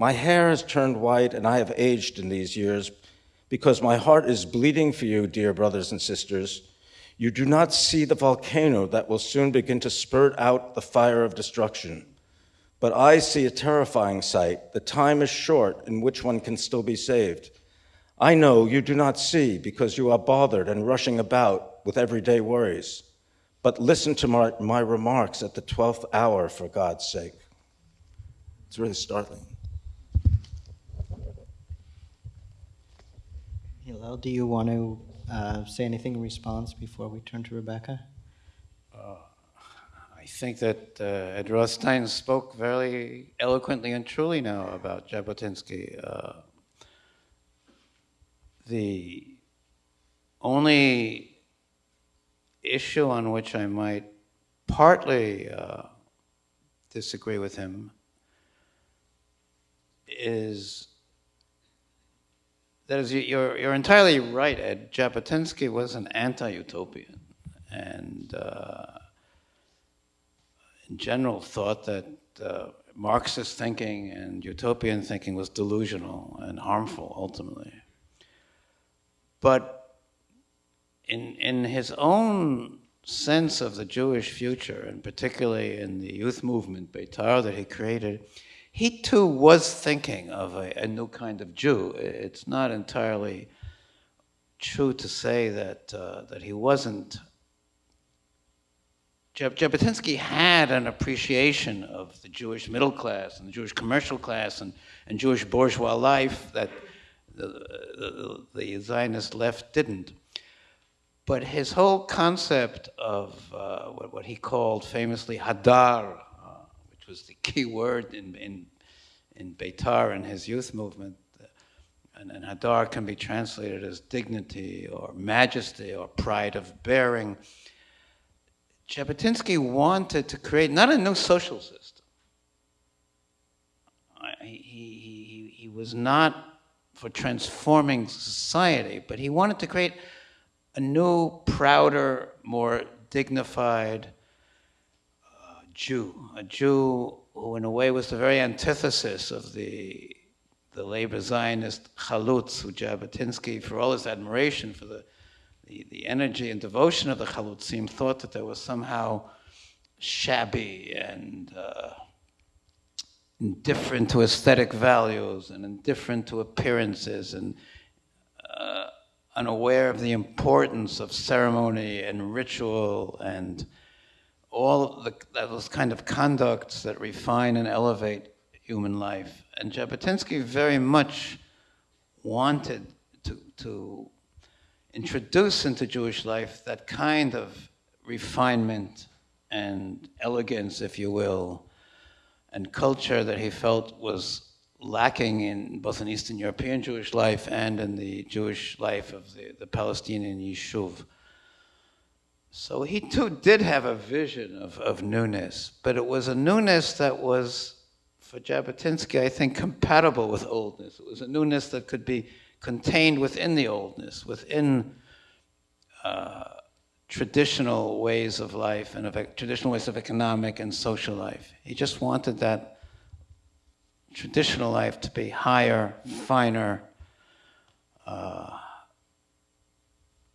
[SPEAKER 4] My hair has turned white and I have aged in these years because my heart is bleeding for you, dear brothers and sisters. You do not see the volcano that will soon begin to spurt out the fire of destruction. But I see a terrifying sight. The time is short in which one can still be saved. I know you do not see because you are bothered and rushing about with everyday worries. But listen to my, my remarks at the 12th hour, for God's sake. It's really startling.
[SPEAKER 2] Hillel, do you want to uh, say anything in response before we turn to Rebecca?
[SPEAKER 3] Uh, I think that uh, Ed Rothstein spoke very eloquently and truly now about Jabotinsky. Uh, the only issue on which I might partly uh, disagree with him is that is you're, you're entirely right ed. Jabotinsky was an anti-utopian. And uh, in general thought that uh, marxist thinking and utopian thinking was delusional and harmful ultimately. But in, in his own sense of the Jewish future, and particularly in the youth movement, Beitar, that he created, he too was thinking of a, a, new kind of Jew. It's not entirely true to say that, uh, that he wasn't. Jabotinsky had an appreciation of the Jewish middle class and the Jewish commercial class and, and Jewish bourgeois life that the, the, Zionist left didn't. But his whole concept of uh, what, what, he called famously hadar, was the key word in, in, in Beitar and his youth movement, and, and hadar can be translated as dignity or majesty or pride of bearing. Jabotinsky wanted to create not a new social system. He, he, he, was not for transforming society, but he wanted to create a new, prouder, more dignified Jew, a Jew who, in a way, was the very antithesis of the the labor Zionist Chalutz, who Jabotinsky, for all his admiration for the, the, the energy and devotion of the Chalutzim, thought that there was somehow shabby and uh, indifferent to aesthetic values and indifferent to appearances and uh, unaware of the importance of ceremony and ritual and all the, those kind of conducts that refine and elevate human life. And Jabotinsky very much wanted to, to introduce into Jewish life that kind of refinement and elegance, if you will, and culture that he felt was lacking in both in Eastern European Jewish life and in the Jewish life of the, the Palestinian Yishuv. So he too did have a vision of, of newness, but it was a newness that was, for Jabotinsky, I think, compatible with oldness. It was a newness that could be contained within the oldness, within uh, traditional ways of life and of traditional ways of economic and social life. He just wanted that traditional life to be higher, finer, uh,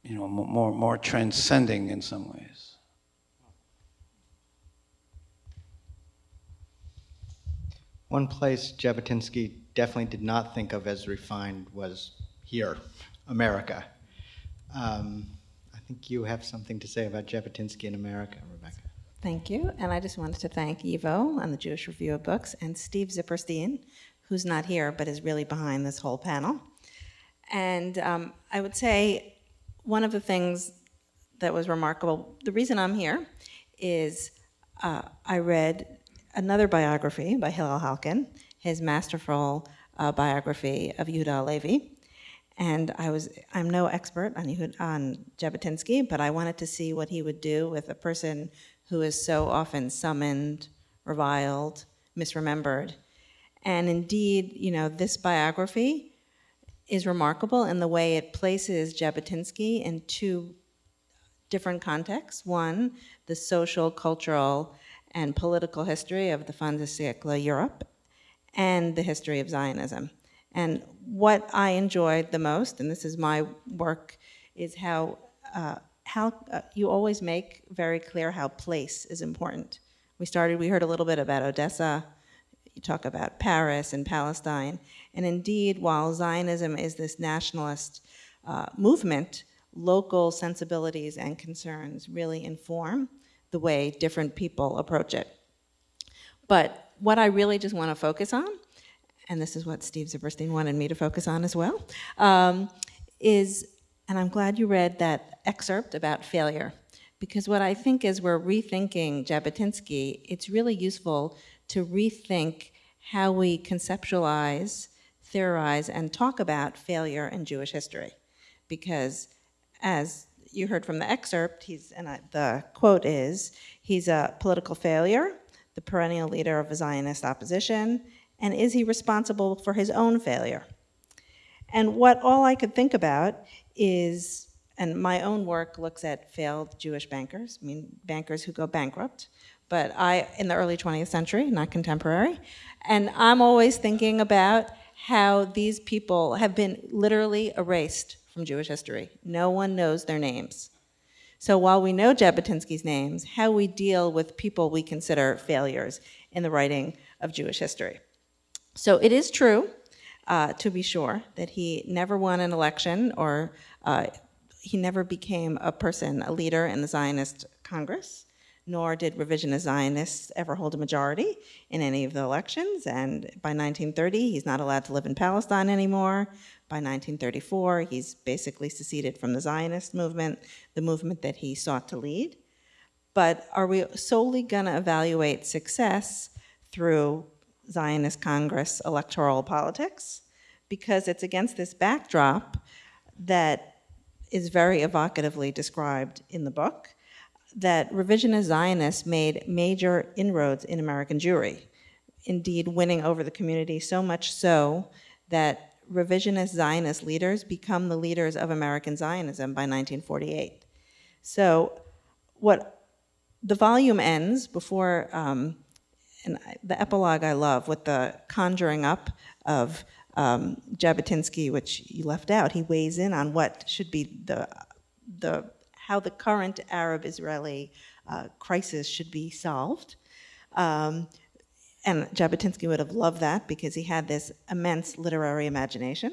[SPEAKER 3] you know, more, more transcending in some ways.
[SPEAKER 2] One place Jabotinsky definitely did not think of as refined was here, America. Um, I think you have something to say about Jabotinsky in America, Rebecca.
[SPEAKER 5] Thank you. And I just wanted to thank YIVO and the Jewish Review of Books and Steve Zipperstein, who's not here but is really behind this whole panel. And um, I would say one of the things that was remarkable, the reason I'm here is uh, I read another biography by Hillel Halkin, his masterful uh, biography of Yehuda Halevi. And I was, I'm no expert on, on Jabotinsky, but I wanted to see what he would do with a person who is so often summoned, reviled, misremembered. And indeed, you know, this biography is remarkable in the way it places Jabotinsky in two different contexts. One, the social, cultural, and political history of the fin de siècle Europe, and the history of Zionism. And what I enjoyed the most, and this is my work, is how uh, how uh, you always make very clear how place is important. We started, we heard a little bit about Odessa. You talk about Paris and Palestine, and indeed, while Zionism is this nationalist uh, movement, local sensibilities and concerns really inform the way different people approach it. But what I really just want to focus on and this is what Steve Zipperstein wanted me to focus on as well, um, is, and I'm glad you read that excerpt about failure, because what I think is we're rethinking Jabotinsky, it's really useful to rethink how we conceptualize, theorize, and talk about failure in Jewish history. Because as you heard from the excerpt, he's, and I, the quote is, he's a political failure, the perennial leader of a Zionist opposition, and is he responsible for his own failure? And what all I could think about is, and my own work looks at failed Jewish bankers, I mean, bankers who go bankrupt, but I, in the early 20th century, not contemporary, and I'm always thinking about how these people have been literally erased from Jewish history. No one knows their names. So while we know Jabotinsky's names, how we deal with people we consider failures in the writing of Jewish history. So it is true, uh, to be sure, that he never won an election or uh, he never became a person, a leader in the Zionist Congress, nor did revisionist Zionists ever hold a majority in any of the elections. And by 1930, he's not allowed to live in Palestine anymore. By 1934, he's basically seceded from the Zionist movement, the movement that he sought to lead. But are we solely going to evaluate success through Zionist Congress electoral politics because it's against this backdrop that is very evocatively described in the book that revisionist Zionists made major inroads in American Jewry, indeed winning over the community so much so that revisionist Zionist leaders become the leaders of American Zionism by 1948. So what the volume ends before um, and the epilogue I love with the conjuring up of um, Jabotinsky, which you left out. He weighs in on what should be the the how the current Arab-Israeli uh, crisis should be solved. Um, and Jabotinsky would have loved that because he had this immense literary imagination.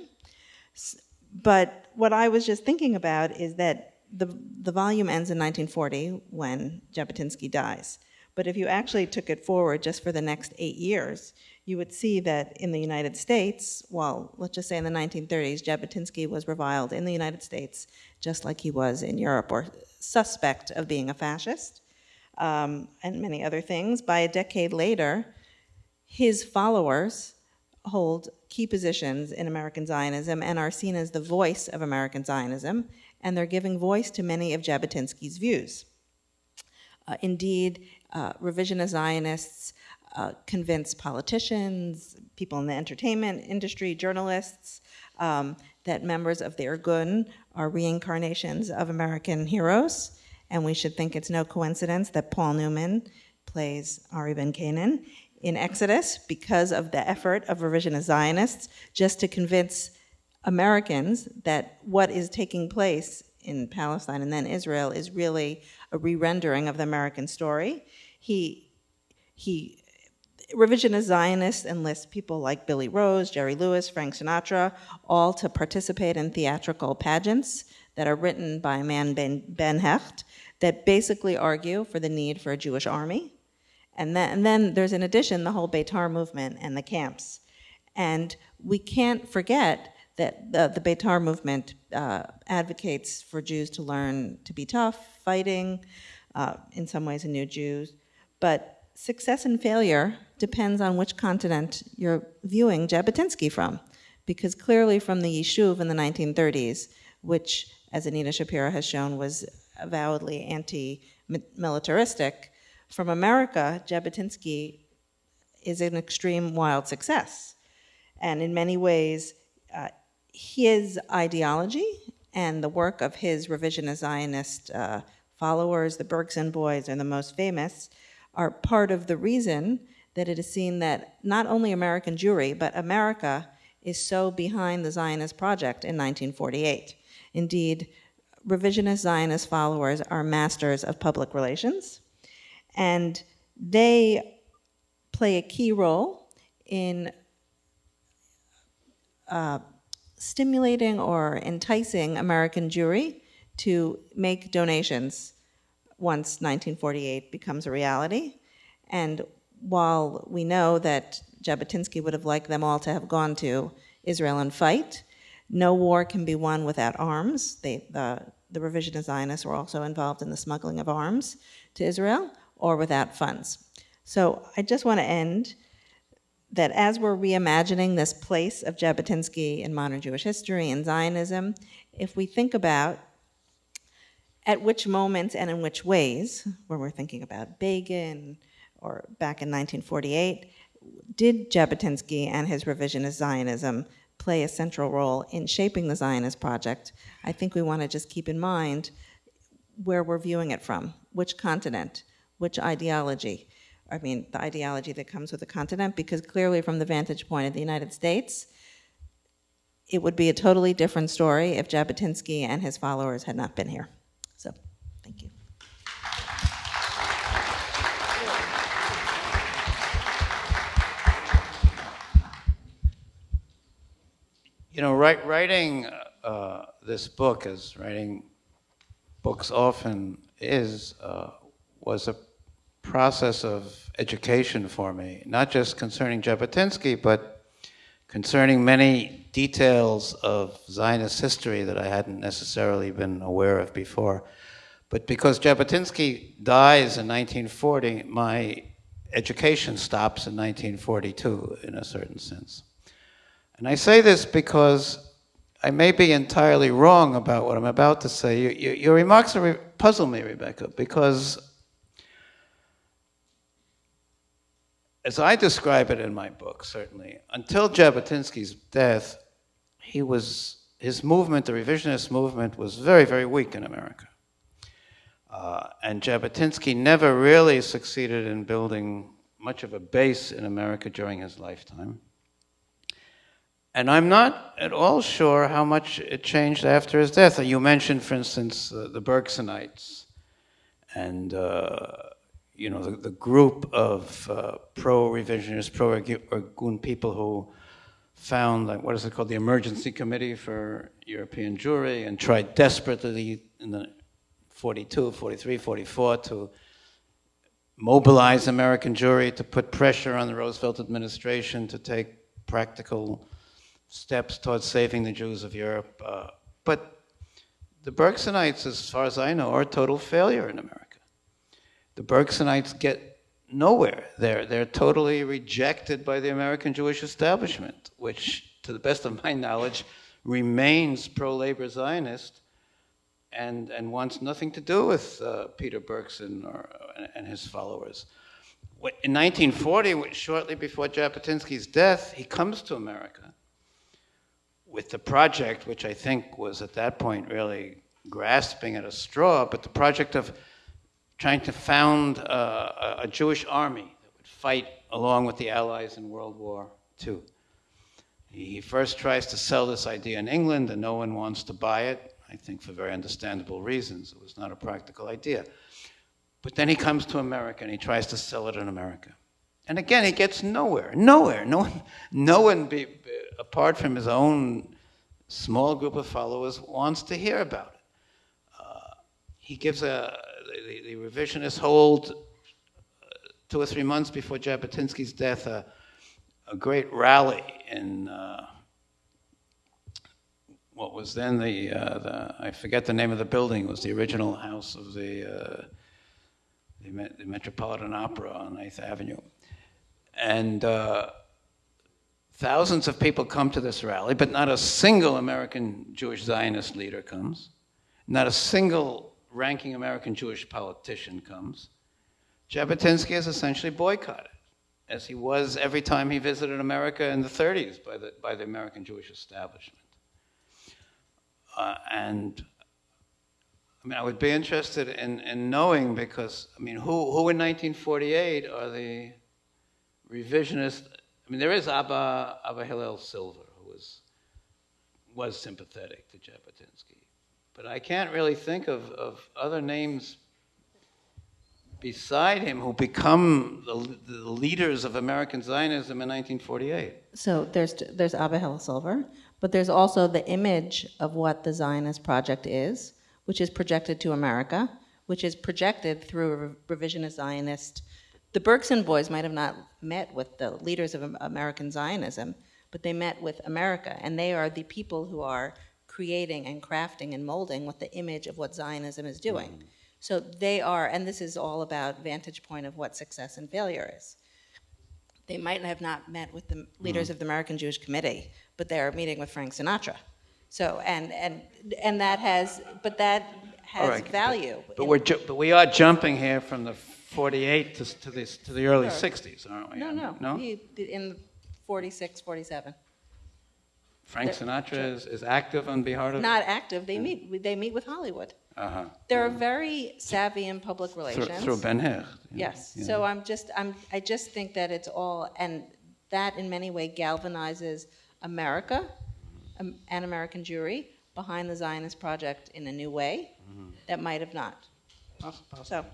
[SPEAKER 5] but what I was just thinking about is that the, the volume ends in 1940 when Jabotinsky dies. But if you actually took it forward just for the next eight years, you would see that in the United States, well, let's just say in the 1930s, Jabotinsky was reviled in the United States just like he was in Europe, or suspect of being a fascist, um, and many other things. By a decade later, his followers hold key positions in American Zionism and are seen as the voice of American Zionism, and they're giving voice to many of Jabotinsky's views. Uh, indeed, uh, revisionist Zionists uh, convince politicians, people in the entertainment industry, journalists, um, that members of the Irgun are reincarnations of American heroes, and we should think it's no coincidence that Paul Newman plays Ari Ben Canaan in Exodus because of the effort of revisionist Zionists just to convince Americans that what is taking place in Palestine and then Israel is really a re-rendering of the American story. He, he, revisionist Zionists enlist people like Billy Rose, Jerry Lewis, Frank Sinatra, all to participate in theatrical pageants that are written by a man, Ben, ben Hecht, that basically argue for the need for a Jewish army. And then, and then there's in addition the whole Beitar movement and the camps. And we can't forget that the, the Beitar movement uh, advocates for Jews to learn to be tough, fighting, uh, in some ways, a new Jews. But success and failure depends on which continent you're viewing Jabotinsky from. Because clearly, from the Yishuv in the 1930s, which, as Anita Shapira has shown, was avowedly anti militaristic, from America, Jabotinsky is an extreme wild success. And in many ways, uh, his ideology and the work of his revisionist Zionist uh, followers, the Bergson boys, are the most famous, are part of the reason that it is seen that not only American Jewry, but America is so behind the Zionist project in 1948. Indeed, revisionist Zionist followers are masters of public relations, and they play a key role in uh, stimulating or enticing American Jewry to make donations once 1948 becomes a reality. And while we know that Jabotinsky would have liked them all to have gone to Israel and fight, no war can be won without arms. They, the, the revisionist Zionists were also involved in the smuggling of arms to Israel, or without funds. So I just want to end that as we're reimagining this place of Jabotinsky in modern Jewish history and Zionism, if we think about at which moments and in which ways, when we're thinking about Begin or back in 1948, did Jabotinsky and his revisionist Zionism play a central role in shaping the Zionist project? I think we want to just keep in mind where we're viewing it from, which continent, which ideology. I mean, the ideology that comes with the continent, because clearly, from the vantage point of the United States, it would be a totally different story if Jabotinsky and his followers had not been here. So, thank you.
[SPEAKER 3] You know, write, writing uh, this book, as writing books often is, uh, was a process of education for me, not just concerning Jabotinsky, but concerning many details of Zionist history that I hadn't necessarily been aware of before. But because Jabotinsky dies in 1940, my education stops in 1942 in a certain sense. And I say this because I may be entirely wrong about what I'm about to say. Your, your, your remarks puzzle me, Rebecca, because as I describe it in my book, certainly, until Jabotinsky's death, he was, his movement, the revisionist movement, was very, very weak in America. Uh, and Jabotinsky never really succeeded in building much of a base in America during his lifetime. And I'm not at all sure how much it changed after his death. You mentioned, for instance, uh, the Bergsonites and uh, you know, the, the group of uh, pro-revisionist, pro-Irgun people who found, like, what is it called, the Emergency Committee for European Jewry, and tried desperately in the 42, 43, 44 to mobilize American Jewry, to put pressure on the Roosevelt administration to take practical steps towards saving the Jews of Europe. Uh, but the Bergsonites, as far as I know, are a total failure in America. The Bergsonites get nowhere. They're, they're totally rejected by the American Jewish establishment, which, to the best of my knowledge, remains pro labor Zionist and, and wants nothing to do with uh, Peter Bergson or, and his followers. In 1940, shortly before Jabotinsky's death, he comes to America with the project, which I think was at that point really grasping at a straw, but the project of trying to found a Jewish army that would fight along with the Allies in World War II. He first tries to sell this idea in England, and no one wants to buy it, I think for very understandable reasons. It was not a practical idea. But then he comes to America and he tries to sell it in America. And again, he gets nowhere, nowhere. No one, no one be, apart from his own small group of followers, wants to hear about it. Uh, he gives a, the, the revisionists hold uh, two or three months before Jabotinsky's death a, a great rally in uh, what was then the, uh, the, I forget the name of the building, it was the original house of the, uh, the, Metropolitan Opera on 8th Avenue. And uh, thousands of people come to this rally, but not a single American Jewish Zionist leader comes. Not a single ranking American Jewish politician comes. Jabotinsky is essentially boycotted, as he was every time he visited America in the 30s by the, by the American Jewish establishment. Uh, and I mean, I would be interested in, in knowing because, I mean, who, who in 1948 are the revisionist? I mean, there is Abba, Abba Hillel Silver, who was, was sympathetic to Jabotinsky. But I can't really think of, of other names beside him who become the, the leaders of American Zionism in 1948.
[SPEAKER 5] So there's, there's Abba Hillel Silver, but there's also the image of what the Zionist project is, which is projected to America, which is projected through a revisionist Zionist. The Bergson boys might have not met with the leaders of American Zionism, but they met with America, and they are the people who are creating and crafting and molding what the image of what Zionism is doing. Mm. So they are, and this is all about vantage point of what success and failure is. They might have not met with the leaders mm. of the American Jewish Committee, but they're meeting with Frank Sinatra. So and and and that has, but that has right, value.
[SPEAKER 3] But, but we're but we are jumping here from the 48 to, to the to the early sure. 60s, aren't we?
[SPEAKER 5] No, no, no. in 46, 47.
[SPEAKER 3] Frank Sinatra is, is active on behalf of.
[SPEAKER 5] Not active. They meet. They meet with Hollywood. Uh-huh. They're very savvy in public relations.
[SPEAKER 3] Through, Ben Hur.
[SPEAKER 5] Yes. So I'm just. I'm. I just think that it's all, and that in many way galvanizes America um, and American Jewry behind the Zionist project in a new way mm-hmm. that might have not. So.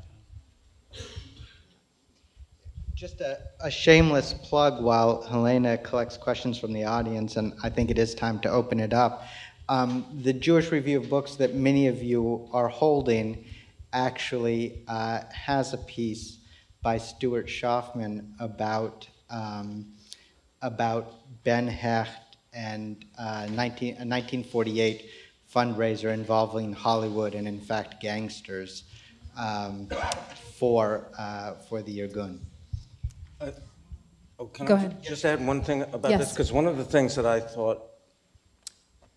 [SPEAKER 2] Just a, a, shameless plug while Helena collects questions from the audience, and I think it is time to open it up. Um, the Jewish Review of Books that many of you are holding actually uh, has a piece by Stuart Schoffman about um, about Ben Hecht and uh, 19, 1948 fundraiser involving Hollywood and, in fact, gangsters um, for, uh, for the Irgun. Uh,
[SPEAKER 4] oh, can Go I ahead. just add one thing about yes. this? Because one of the things that I thought,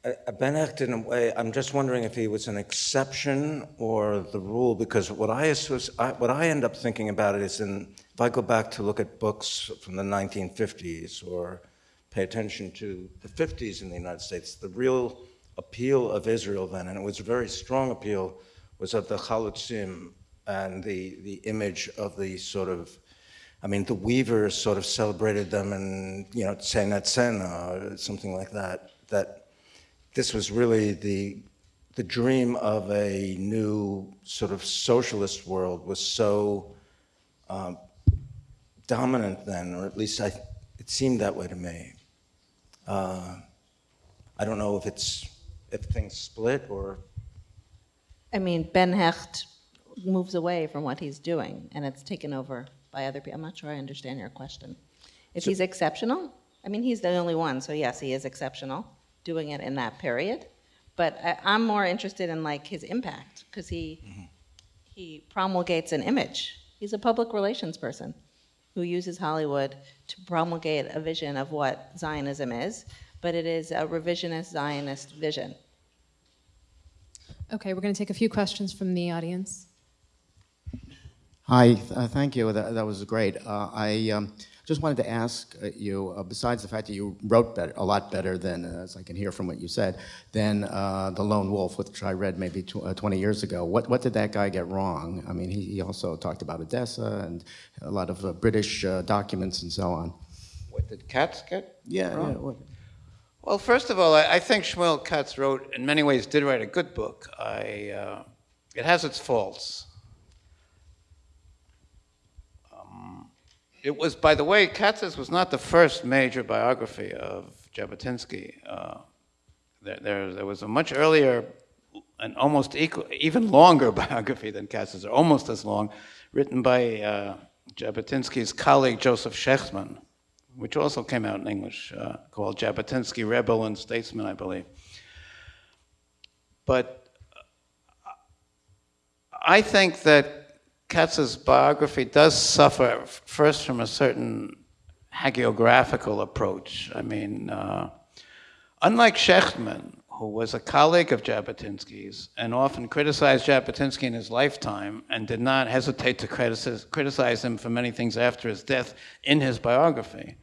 [SPEAKER 4] uh, Ben Hecht, in a way, I'm just wondering if he was an exception or the rule, because what I, I, what I end up thinking about it is in if I go back to look at books from the 1950s or pay attention to the 50s in the United States, the real appeal of Israel then, and it was a very strong appeal, was of the Chalutzim and the, the image of the sort of, I mean, the weavers sort of celebrated them and, you know, Tsenetzen or something like that, that this was really the, the dream of a new sort of socialist world was so um, dominant then, or at least I, it seemed that way to me. Uh, I don't know if it's if things split or
[SPEAKER 5] I mean, Ben Hecht moves away from what he's doing, and it's taken over by other people. I'm not sure I understand your question. If he's exceptional, I mean, he's the only one, so yes, he is exceptional, doing it in that period. But I, I'm more interested in like his impact because he mm-hmm. he promulgates an image. He's a public relations person who uses Hollywood to promulgate a vision of what Zionism is, but it is a revisionist Zionist vision.
[SPEAKER 6] Okay, we're going to take a few questions from the audience.
[SPEAKER 7] Hi, th- uh, thank you. That, that was great. Uh, I um, just wanted to ask uh, you, uh, besides the fact that you wrote better, a lot better than, uh, as I can hear from what you said, than uh, The Lone Wolf, which I read maybe tw- uh, 20 years ago. What, what did that guy get wrong? I mean, he, he also talked about Odessa and a lot of uh, British uh, documents and so on.
[SPEAKER 3] What did Katz get?
[SPEAKER 7] Yeah,
[SPEAKER 3] wrong?
[SPEAKER 7] yeah. What,
[SPEAKER 3] Well, first of all, I, I think Shmuel Katz wrote, in many ways, did write a good book. I, uh, it has its faults. Um, it was, by the way, Katz's was not the first major biography of Jabotinsky. Uh, there, there, there was a much earlier and almost equal, even longer biography than Katz's, or almost as long, written by uh, Jabotinsky's colleague Joseph Schechtman which also came out in English, uh, called Jabotinsky, Rebel and Statesman, I believe. But uh, I think that Katz's biography does suffer first from a certain hagiographical approach. I mean, uh, unlike Schechtman, who was a colleague of Jabotinsky's and often criticized Jabotinsky in his lifetime and did not hesitate to criticize, criticize him for many things after his death in his biography,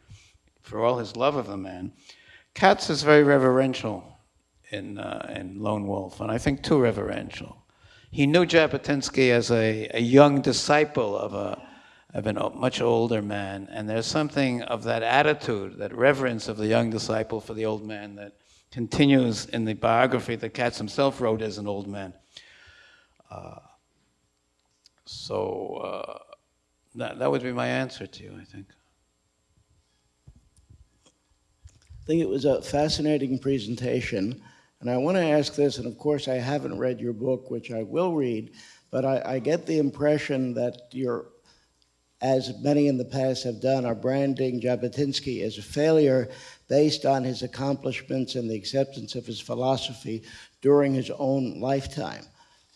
[SPEAKER 3] for all his love of the man, Katz is very reverential in, uh, in Lone Wolf, and I think too reverential. He knew Jabotinsky as a, a young disciple of, a, of a much older man, and there's something of that attitude, that reverence of the young disciple for the old man that continues in the biography that Katz himself wrote as an old man. Uh, so uh, that, that would be my answer to you, I think.
[SPEAKER 8] I think it was a fascinating presentation. And I want to ask this, and of course, I haven't read your book, which I will read, but I, I get the impression that you're, as many in the past have done, are branding Jabotinsky as a failure based on his accomplishments and the acceptance of his philosophy during his own lifetime.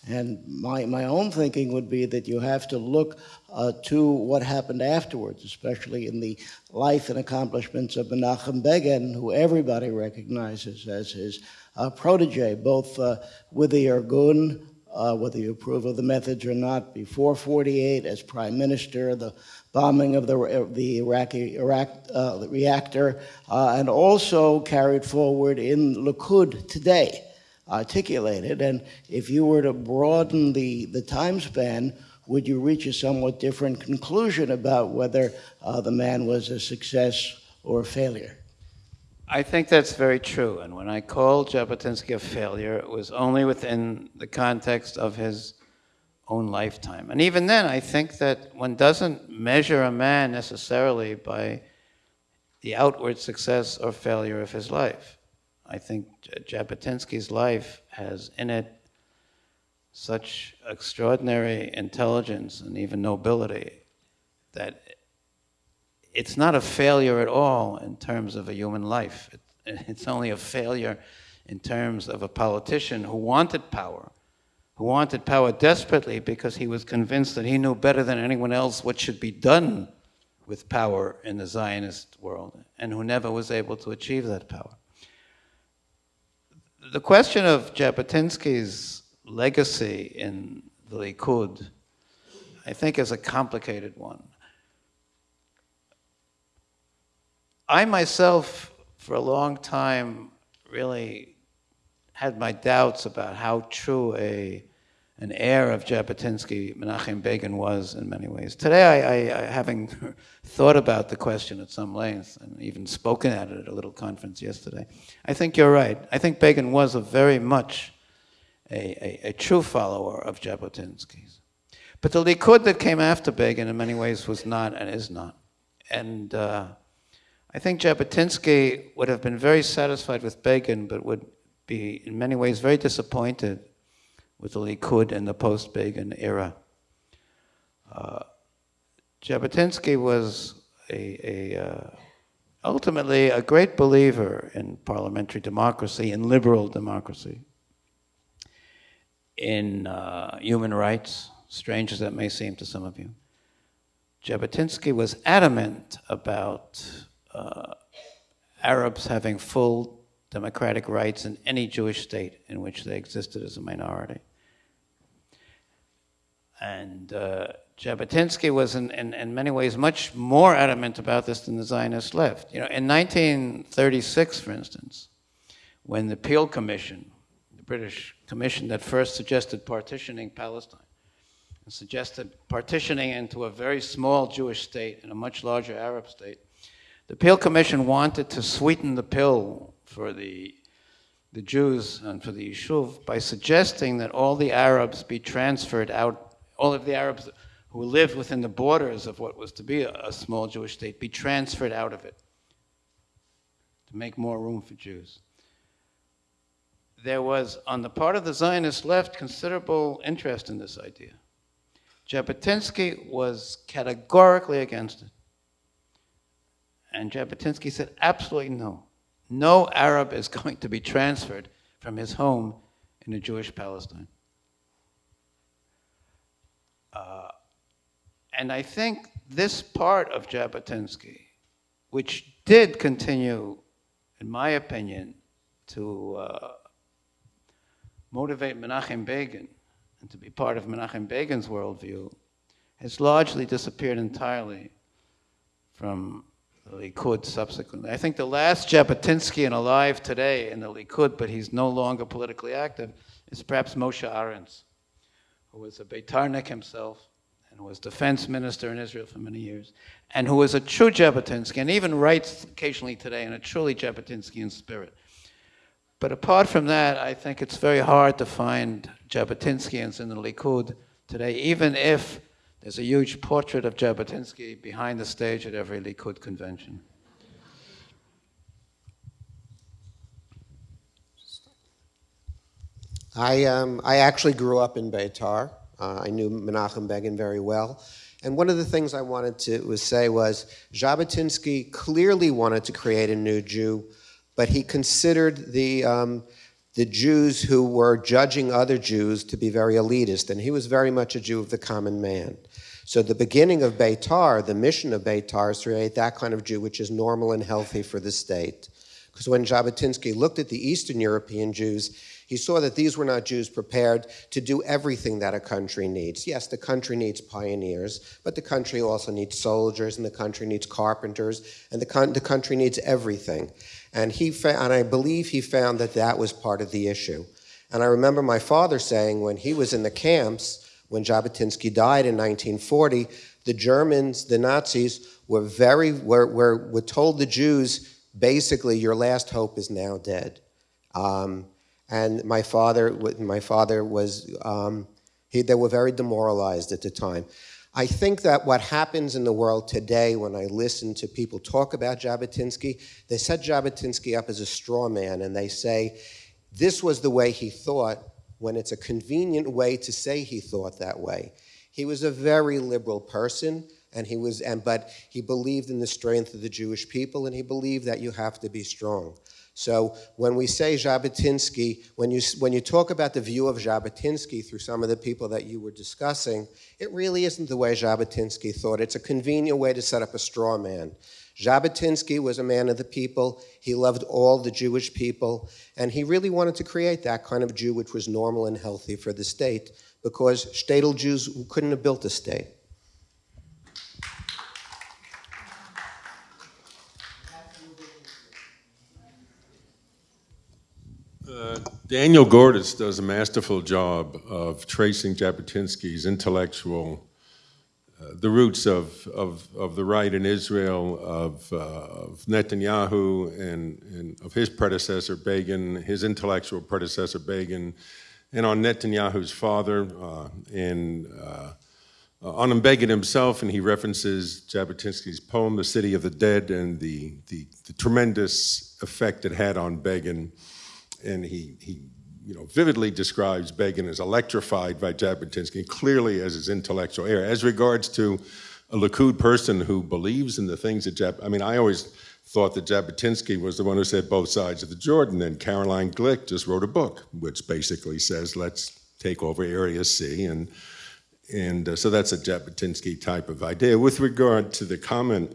[SPEAKER 8] And my, my own thinking would be that you have to look uh, to what happened afterwards, especially in the life and accomplishments of Menachem Begin, who everybody recognizes as his uh, protege, both uh, with the Irgun, uh, whether you approve of the methods or not, before 48 as prime minister, the bombing of the, the Iraqi Iraq, uh, reactor, uh, and also carried forward in Likud today articulated. And if you were to broaden the, the time span, would you reach a somewhat different conclusion about whether uh, the man was a success or a failure?
[SPEAKER 3] I think that's very true. And when I called Jabotinsky a failure, it was only within the context of his own lifetime. And even then, I think that one doesn't measure a man necessarily by the outward success or failure of his life. I think Jabotinsky's life has in it such extraordinary intelligence and even nobility that it's not a failure at all in terms of a human life. It, it's only a failure in terms of a politician who wanted power, who wanted power desperately because he was convinced that he knew better than anyone else what should be done with power in the Zionist world, and who never was able to achieve that power the question of Jabotinsky's legacy in the Likud, I think, is a complicated one. I myself, for a long time, really had my doubts about how true a an heir of Jabotinsky, Menachem Begin, was in many ways. Today, I, I, having thought about the question at some length and even spoken at it at a little conference yesterday, I think you're right. I think Begin was a very much a, a, a true follower of Jabotinsky's. But the Likud that came after Begin, in many ways, was not and is not. And uh, I think Jabotinsky would have been very satisfied with Begin, but would be in many ways very disappointed with the Likud in the post-Begin era. Uh, Jabotinsky was a, a uh, ultimately a great believer in parliamentary democracy, in liberal democracy, in uh, human rights, strange as that may seem to some of you. Jabotinsky was adamant about uh, Arabs having full democratic rights in any Jewish state in which they existed as a minority. And uh, Jabotinsky was in, in, in, many ways much more adamant about this than the Zionist left. You know, in 1936, for instance, when the Peel Commission, the British commission that first suggested partitioning Palestine, and suggested partitioning into a very small Jewish state and a much larger Arab state, the Peel Commission wanted to sweeten the pill for the, the Jews and for the Yishuv by suggesting that all the Arabs be transferred out, all of the Arabs who lived within the borders of what was to be a, a small Jewish state be transferred out of it to make more room for Jews. There was, on the part of the Zionist left, considerable interest in this idea. Jabotinsky was categorically against it. And Jabotinsky said, absolutely no. No Arab is going to be transferred from his home in a Jewish Palestine. Uh, and I think this part of Jabotinsky, which did continue, in my opinion, to uh, motivate Menachem Begin and to be part of Menachem Begin's worldview, has largely disappeared entirely from the Likud subsequently. I think the last Jabotinsky alive today in the Likud, but he's no longer politically active, is perhaps Moshe Arens, who was a Beitarnik himself and was defense minister in Israel for many years, and who was a true Jabotinsky, and even writes occasionally today in a truly Jabotinskian spirit. But apart from that, I think it's very hard to find Jabotinskians in the Likud today, even if there's a huge portrait of Jabotinsky behind the stage at every Likud convention.
[SPEAKER 9] I, um, I actually grew up in Beitar. Uh, I knew Menachem Begin very well. And one of the things I wanted to was say was Jabotinsky clearly wanted to create a new Jew, but he considered the, um, the Jews who were judging other Jews to be very elitist, and he was very much a Jew of the common man. So the beginning of Beitar, the mission of Beitar, is to create that kind of Jew which is normal and healthy for the state. Because when Jabotinsky looked at the Eastern European Jews, he saw that these were not Jews prepared to do everything that a country needs. Yes, the country needs pioneers, but the country also needs soldiers, and the country needs carpenters, and the, the country needs everything. And, he and I believe he found that that was part of the issue. And I remember my father saying when he was in the camps, when Jabotinsky died in 1940, the Germans, the Nazis, were very were, were, were told the Jews basically your last hope is now dead. Um, and my father, my father was um, he, they were very demoralized at the time. I think that what happens in the world today, when I listen to people talk about Jabotinsky, they set Jabotinsky up as a straw man, and they say this was the way he thought, when it's a convenient way to say he thought that way. He was a very liberal person, and he was, and, but he believed in the strength of the Jewish people, and he believed that you have to be strong. So when we say Jabotinsky, when you, when you talk about the view of Jabotinsky through some of the people that you were discussing, it really isn't the way Jabotinsky thought. It's a convenient way to set up a straw man. Jabotinsky was a man of the people. He loved all the Jewish people. And he really wanted to create that kind of Jew which was normal and healthy for the state because shtetl Jews couldn't have built a state.
[SPEAKER 10] Uh, Daniel Gordis does a masterful job of tracing Jabotinsky's intellectual the roots of, of, of the right in Israel, of, uh, of Netanyahu, and, and, of his predecessor Begin, his intellectual predecessor Begin, and on Netanyahu's father, uh, and uh, uh, on Begin himself, and he references Jabotinsky's poem, The City of the Dead, and the, the, the tremendous effect it had on Begin. And he, he you know, vividly describes Begin as electrified by Jabotinsky, clearly as his intellectual heir. As regards to a Likud person who believes in the things that Jab, I mean, I always thought that Jabotinsky was the one who said both sides of the Jordan, and Caroline Glick just wrote a book which basically says, let's take over Area C, and, and uh, so that's a Jabotinsky type of idea. With regard to the comment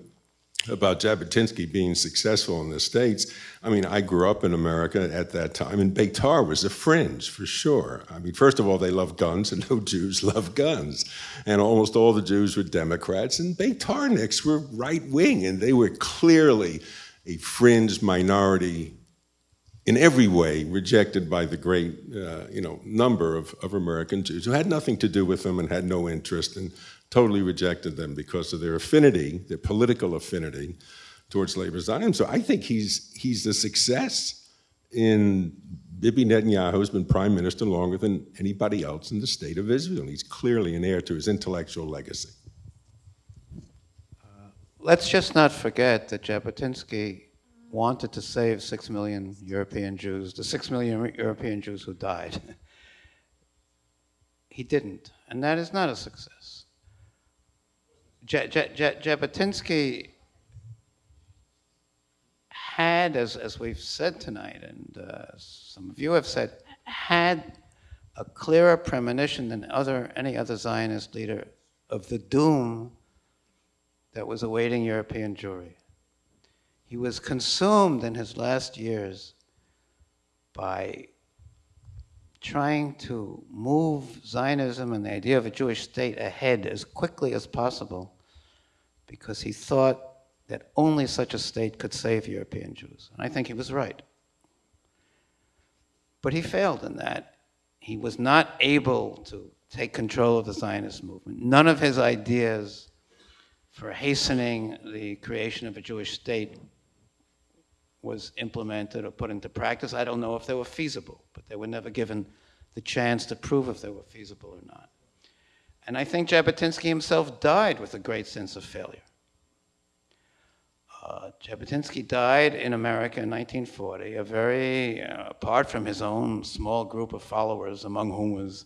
[SPEAKER 10] about Jabotinsky being successful in the States. I mean, I grew up in America at that time, and Beitar was a fringe for sure. I mean, first of all, they love guns, and no Jews love guns. And almost all the Jews were Democrats, and Beitarniks were right wing, and they were clearly a fringe minority in every way rejected by the great uh, you know, number of, of American Jews who had nothing to do with them and had no interest and totally rejected them because of their affinity, their political affinity towards labor Zionism. So I think he's, he's a success in Bibi Netanyahu has been prime minister longer than anybody else in the state of Israel. He's clearly an heir to his intellectual legacy.
[SPEAKER 3] Uh, let's just not forget that Jabotinsky wanted to save six million European Jews, the six million European Jews who died. he didn't, and that is not a success. Jabotinsky had, as, as we've said tonight, and uh, some of you have said, had a clearer premonition than other, any other Zionist leader of the doom that was awaiting European Jewry. He was consumed in his last years by trying to move Zionism and the idea of a Jewish state ahead as quickly as possible because he thought that only such a state could save European Jews. And I think he was right. But he failed in that. He was not able to take control of the Zionist movement. None of his ideas for hastening the creation of a Jewish state was implemented or put into practice. I don't know if they were feasible, but they were never given the chance to prove if they were feasible or not. And I think Jabotinsky himself died with a great sense of failure. Uh, Jabotinsky died in America in 1940, a very, uh, apart from his own small group of followers, among whom was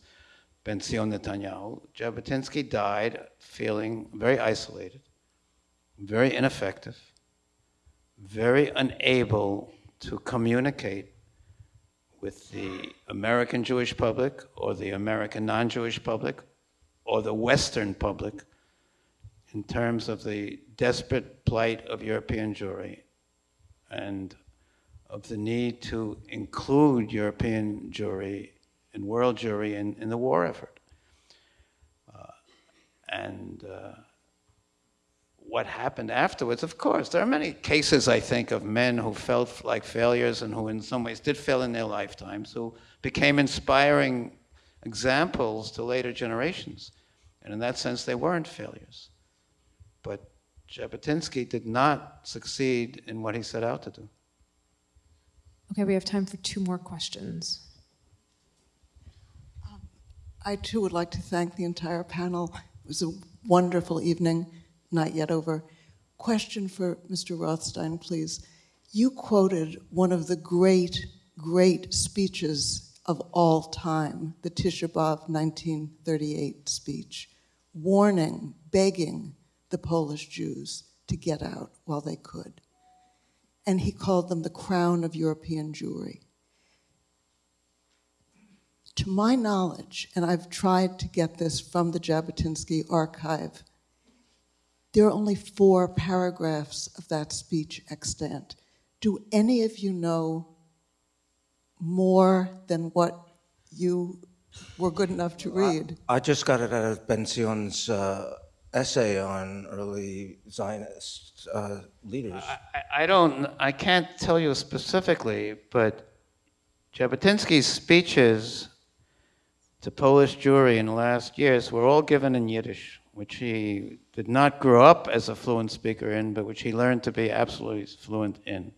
[SPEAKER 3] Benzion Netanyahu, Jabotinsky died feeling very isolated, very ineffective, very unable to communicate with the American Jewish public or the American non Jewish public or the Western public in terms of the desperate plight of European Jewry and of the need to include European Jewry and world Jewry in, in the war effort. Uh, and uh, what happened afterwards, of course, there are many cases, I think, of men who felt like failures and who, in some ways, did fail in their lifetimes, who became inspiring examples to later generations. And in that sense, they weren't failures. But Jabotinsky did not succeed in what he set out to do.
[SPEAKER 6] Okay, we have time for two more questions.
[SPEAKER 11] Um, I too would like to thank the entire panel. It was a wonderful evening, not yet over. Question for Mr. Rothstein, please. You quoted one of the great, great speeches of all time, the Tisha B'Av 1938 speech, warning, begging the Polish Jews to get out while they could. And he called them the crown of European Jewry. To my knowledge, and I've tried to get this from the Jabotinsky archive, there are only four paragraphs of that speech extant. Do any of you know more than what you were good enough to read?
[SPEAKER 4] I, I just got it out of Benzion's uh, essay on early Zionist uh, leaders.
[SPEAKER 3] I, I, don't, I can't tell you specifically, but Jabotinsky's speeches to Polish Jewry in the last years were all given in Yiddish, which he did not grow up as a fluent speaker in, but which he learned to be absolutely fluent in.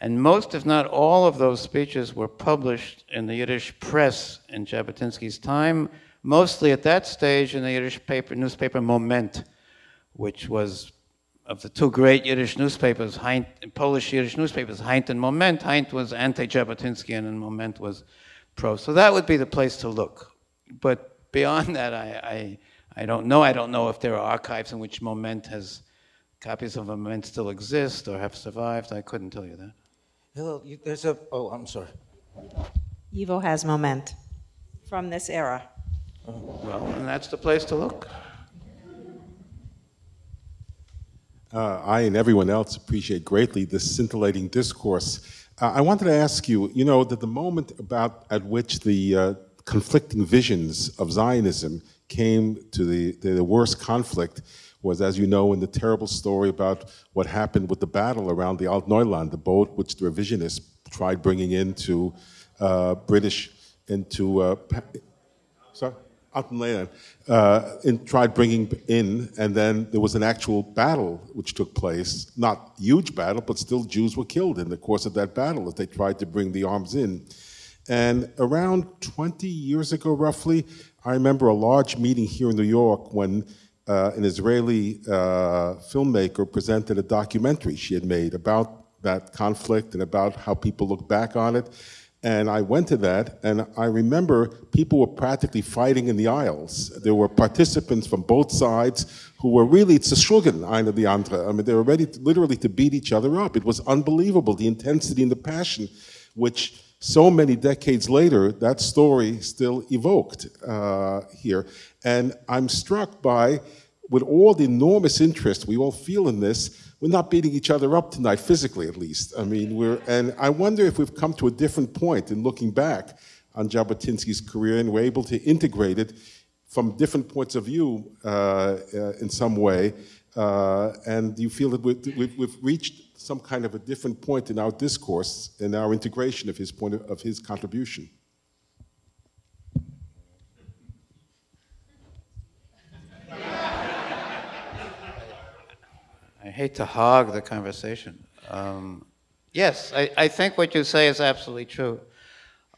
[SPEAKER 3] And most, if not all, of those speeches were published in the Yiddish press in Jabotinsky's time mostly at that stage in the Yiddish paper, newspaper Moment, which was of the two great Yiddish newspapers, Heint, Polish Yiddish newspapers, Heint and Moment. Heint was anti-Jabotinsky and Moment was pro. So that would be the place to look. But beyond that, I, I, I don't know. I don't know if there are archives in which Moment has, copies of Moment still exist or have survived. I couldn't tell you that.
[SPEAKER 4] Hillel, you- there's a, oh, I'm sorry.
[SPEAKER 5] YIVO has moment from this era.
[SPEAKER 3] Well, and that's the place to look.
[SPEAKER 12] Uh, I and everyone else appreciate greatly this scintillating discourse. Uh, I wanted to ask you, you know, that the moment about at which the uh, conflicting visions of Zionism came to the, the worst conflict was, as you know, in the terrible story about what happened with the battle around the Alt Neuland, the boat which the revisionists tried bringing into uh, British, into, uh, sorry? Altalena, uh, in, tried bringing in, and then there was an actual battle which took place. Not huge battle, but still Jews were killed in the course of that battle as they tried to bring the arms in. And around 20 years ago, roughly, I remember a large meeting here in New York when uh, an Israeli uh, filmmaker presented a documentary she had made about that conflict and about how people look back on it. And I went to that, and I remember people were practically fighting in the aisles. There were participants from both sides who were really, it's a schlugen, einer die andere. I mean, they were ready to, literally to beat each other up. It was unbelievable, the intensity and the passion, which so many decades later, that story still evoked uh, here. And I'm struck by, with all the enormous interest we all feel in this, we're not beating each other up tonight, physically at least. I mean, we're, and I wonder if we've come to a different point in looking back on Jabotinsky's career and we're able to integrate it from different points of view uh, uh, in some way. Uh, and do you feel that we've, we've reached some kind of a different point in our discourse, in our integration of his point of, of his contribution?
[SPEAKER 3] I hate to hog the conversation. Um, yes, I, I think what you say is absolutely true.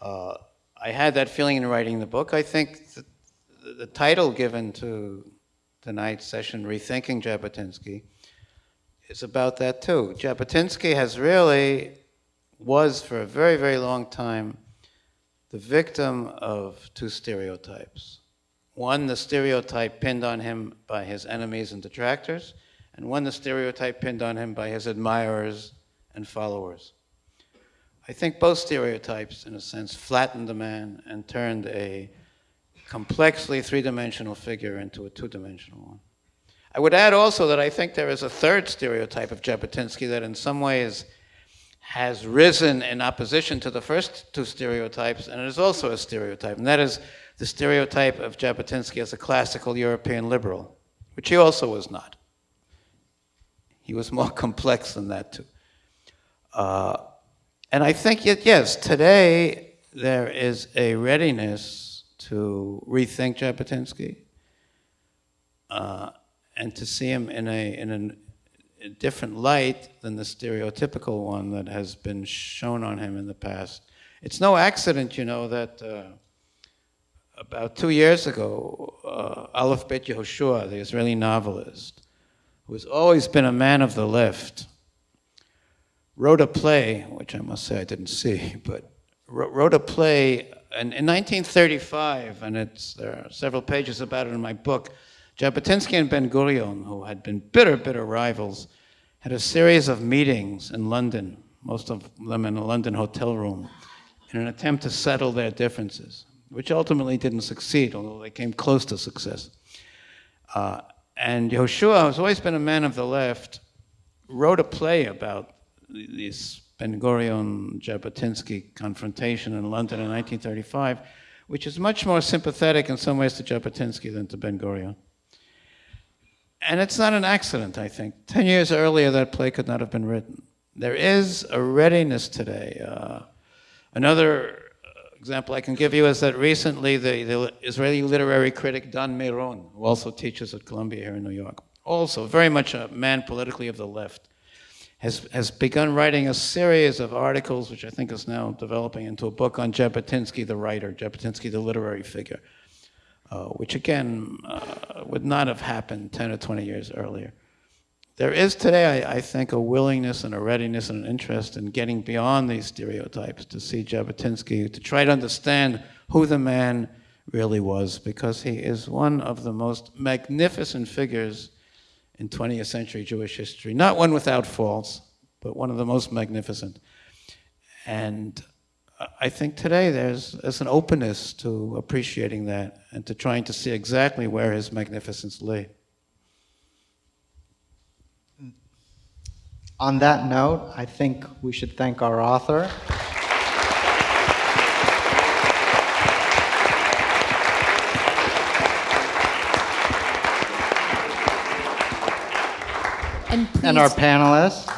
[SPEAKER 3] Uh, I had that feeling in writing the book. I think the, the title given to tonight's session, Rethinking Jabotinsky, is about that too. Jabotinsky has really, was for a very, very long time, the victim of two stereotypes. One, the stereotype pinned on him by his enemies and detractors, and one, the stereotype pinned on him by his admirers and followers. I think both stereotypes, in a sense, flattened the man and turned a complexly three dimensional figure into a two dimensional one. I would add also that I think there is a third stereotype of Jabotinsky that, in some ways, has risen in opposition to the first two stereotypes, and it is also a stereotype, and that is the stereotype of Jabotinsky as a classical European liberal, which he also was not. He was more complex than that, too. Uh, and I think, yet, yes, today there is a readiness to rethink Jabotinsky uh, and to see him in a, in an, a different light than the stereotypical one that has been shown on him in the past. It's no accident, you know, that uh, about two years ago, uh, Aleph Bet Yehoshua, the Israeli novelist, who has always been a man of the left, wrote a play, which I must say I didn't see, but wrote, a play in, in 1935, and it's, there are several pages about it in my book. Jabotinsky and Ben Gurion, who had been bitter, bitter rivals, had a series of meetings in London, most of them in a London hotel room, in an attempt to settle their differences, which ultimately didn't succeed, although they came close to success. Uh, and Yehoshua, who's always been a man of the left, wrote a play about this Ben Gurion Jabotinsky confrontation in London in 1935, which is much more sympathetic in some ways to Jabotinsky than to Ben Gurion. And it's not an accident, I think. Ten years earlier, that play could not have been written. There is a readiness today. Uh, another example I can give you is that recently the, the Israeli literary critic Dan Miron, who also teaches at Columbia here in New York, also very much a man politically of the left, has, has begun writing a series of articles, which I think is now developing into a book on Jabotinsky, the writer, Jabotinsky, the literary figure. Uh, which again uh, would not have happened 10 or 20 years earlier. There is today, I, I think, a willingness and a readiness and an interest in getting beyond these stereotypes to see Jabotinsky, to try to understand who the man really was, because he is one of the most magnificent figures in 20th century Jewish history. Not one without faults, but one of the most magnificent. And I think today there's, there's an openness to appreciating that and to trying to see exactly where his magnificence lay.
[SPEAKER 2] On that note, I think we should thank our author.
[SPEAKER 6] And
[SPEAKER 2] And our panelists.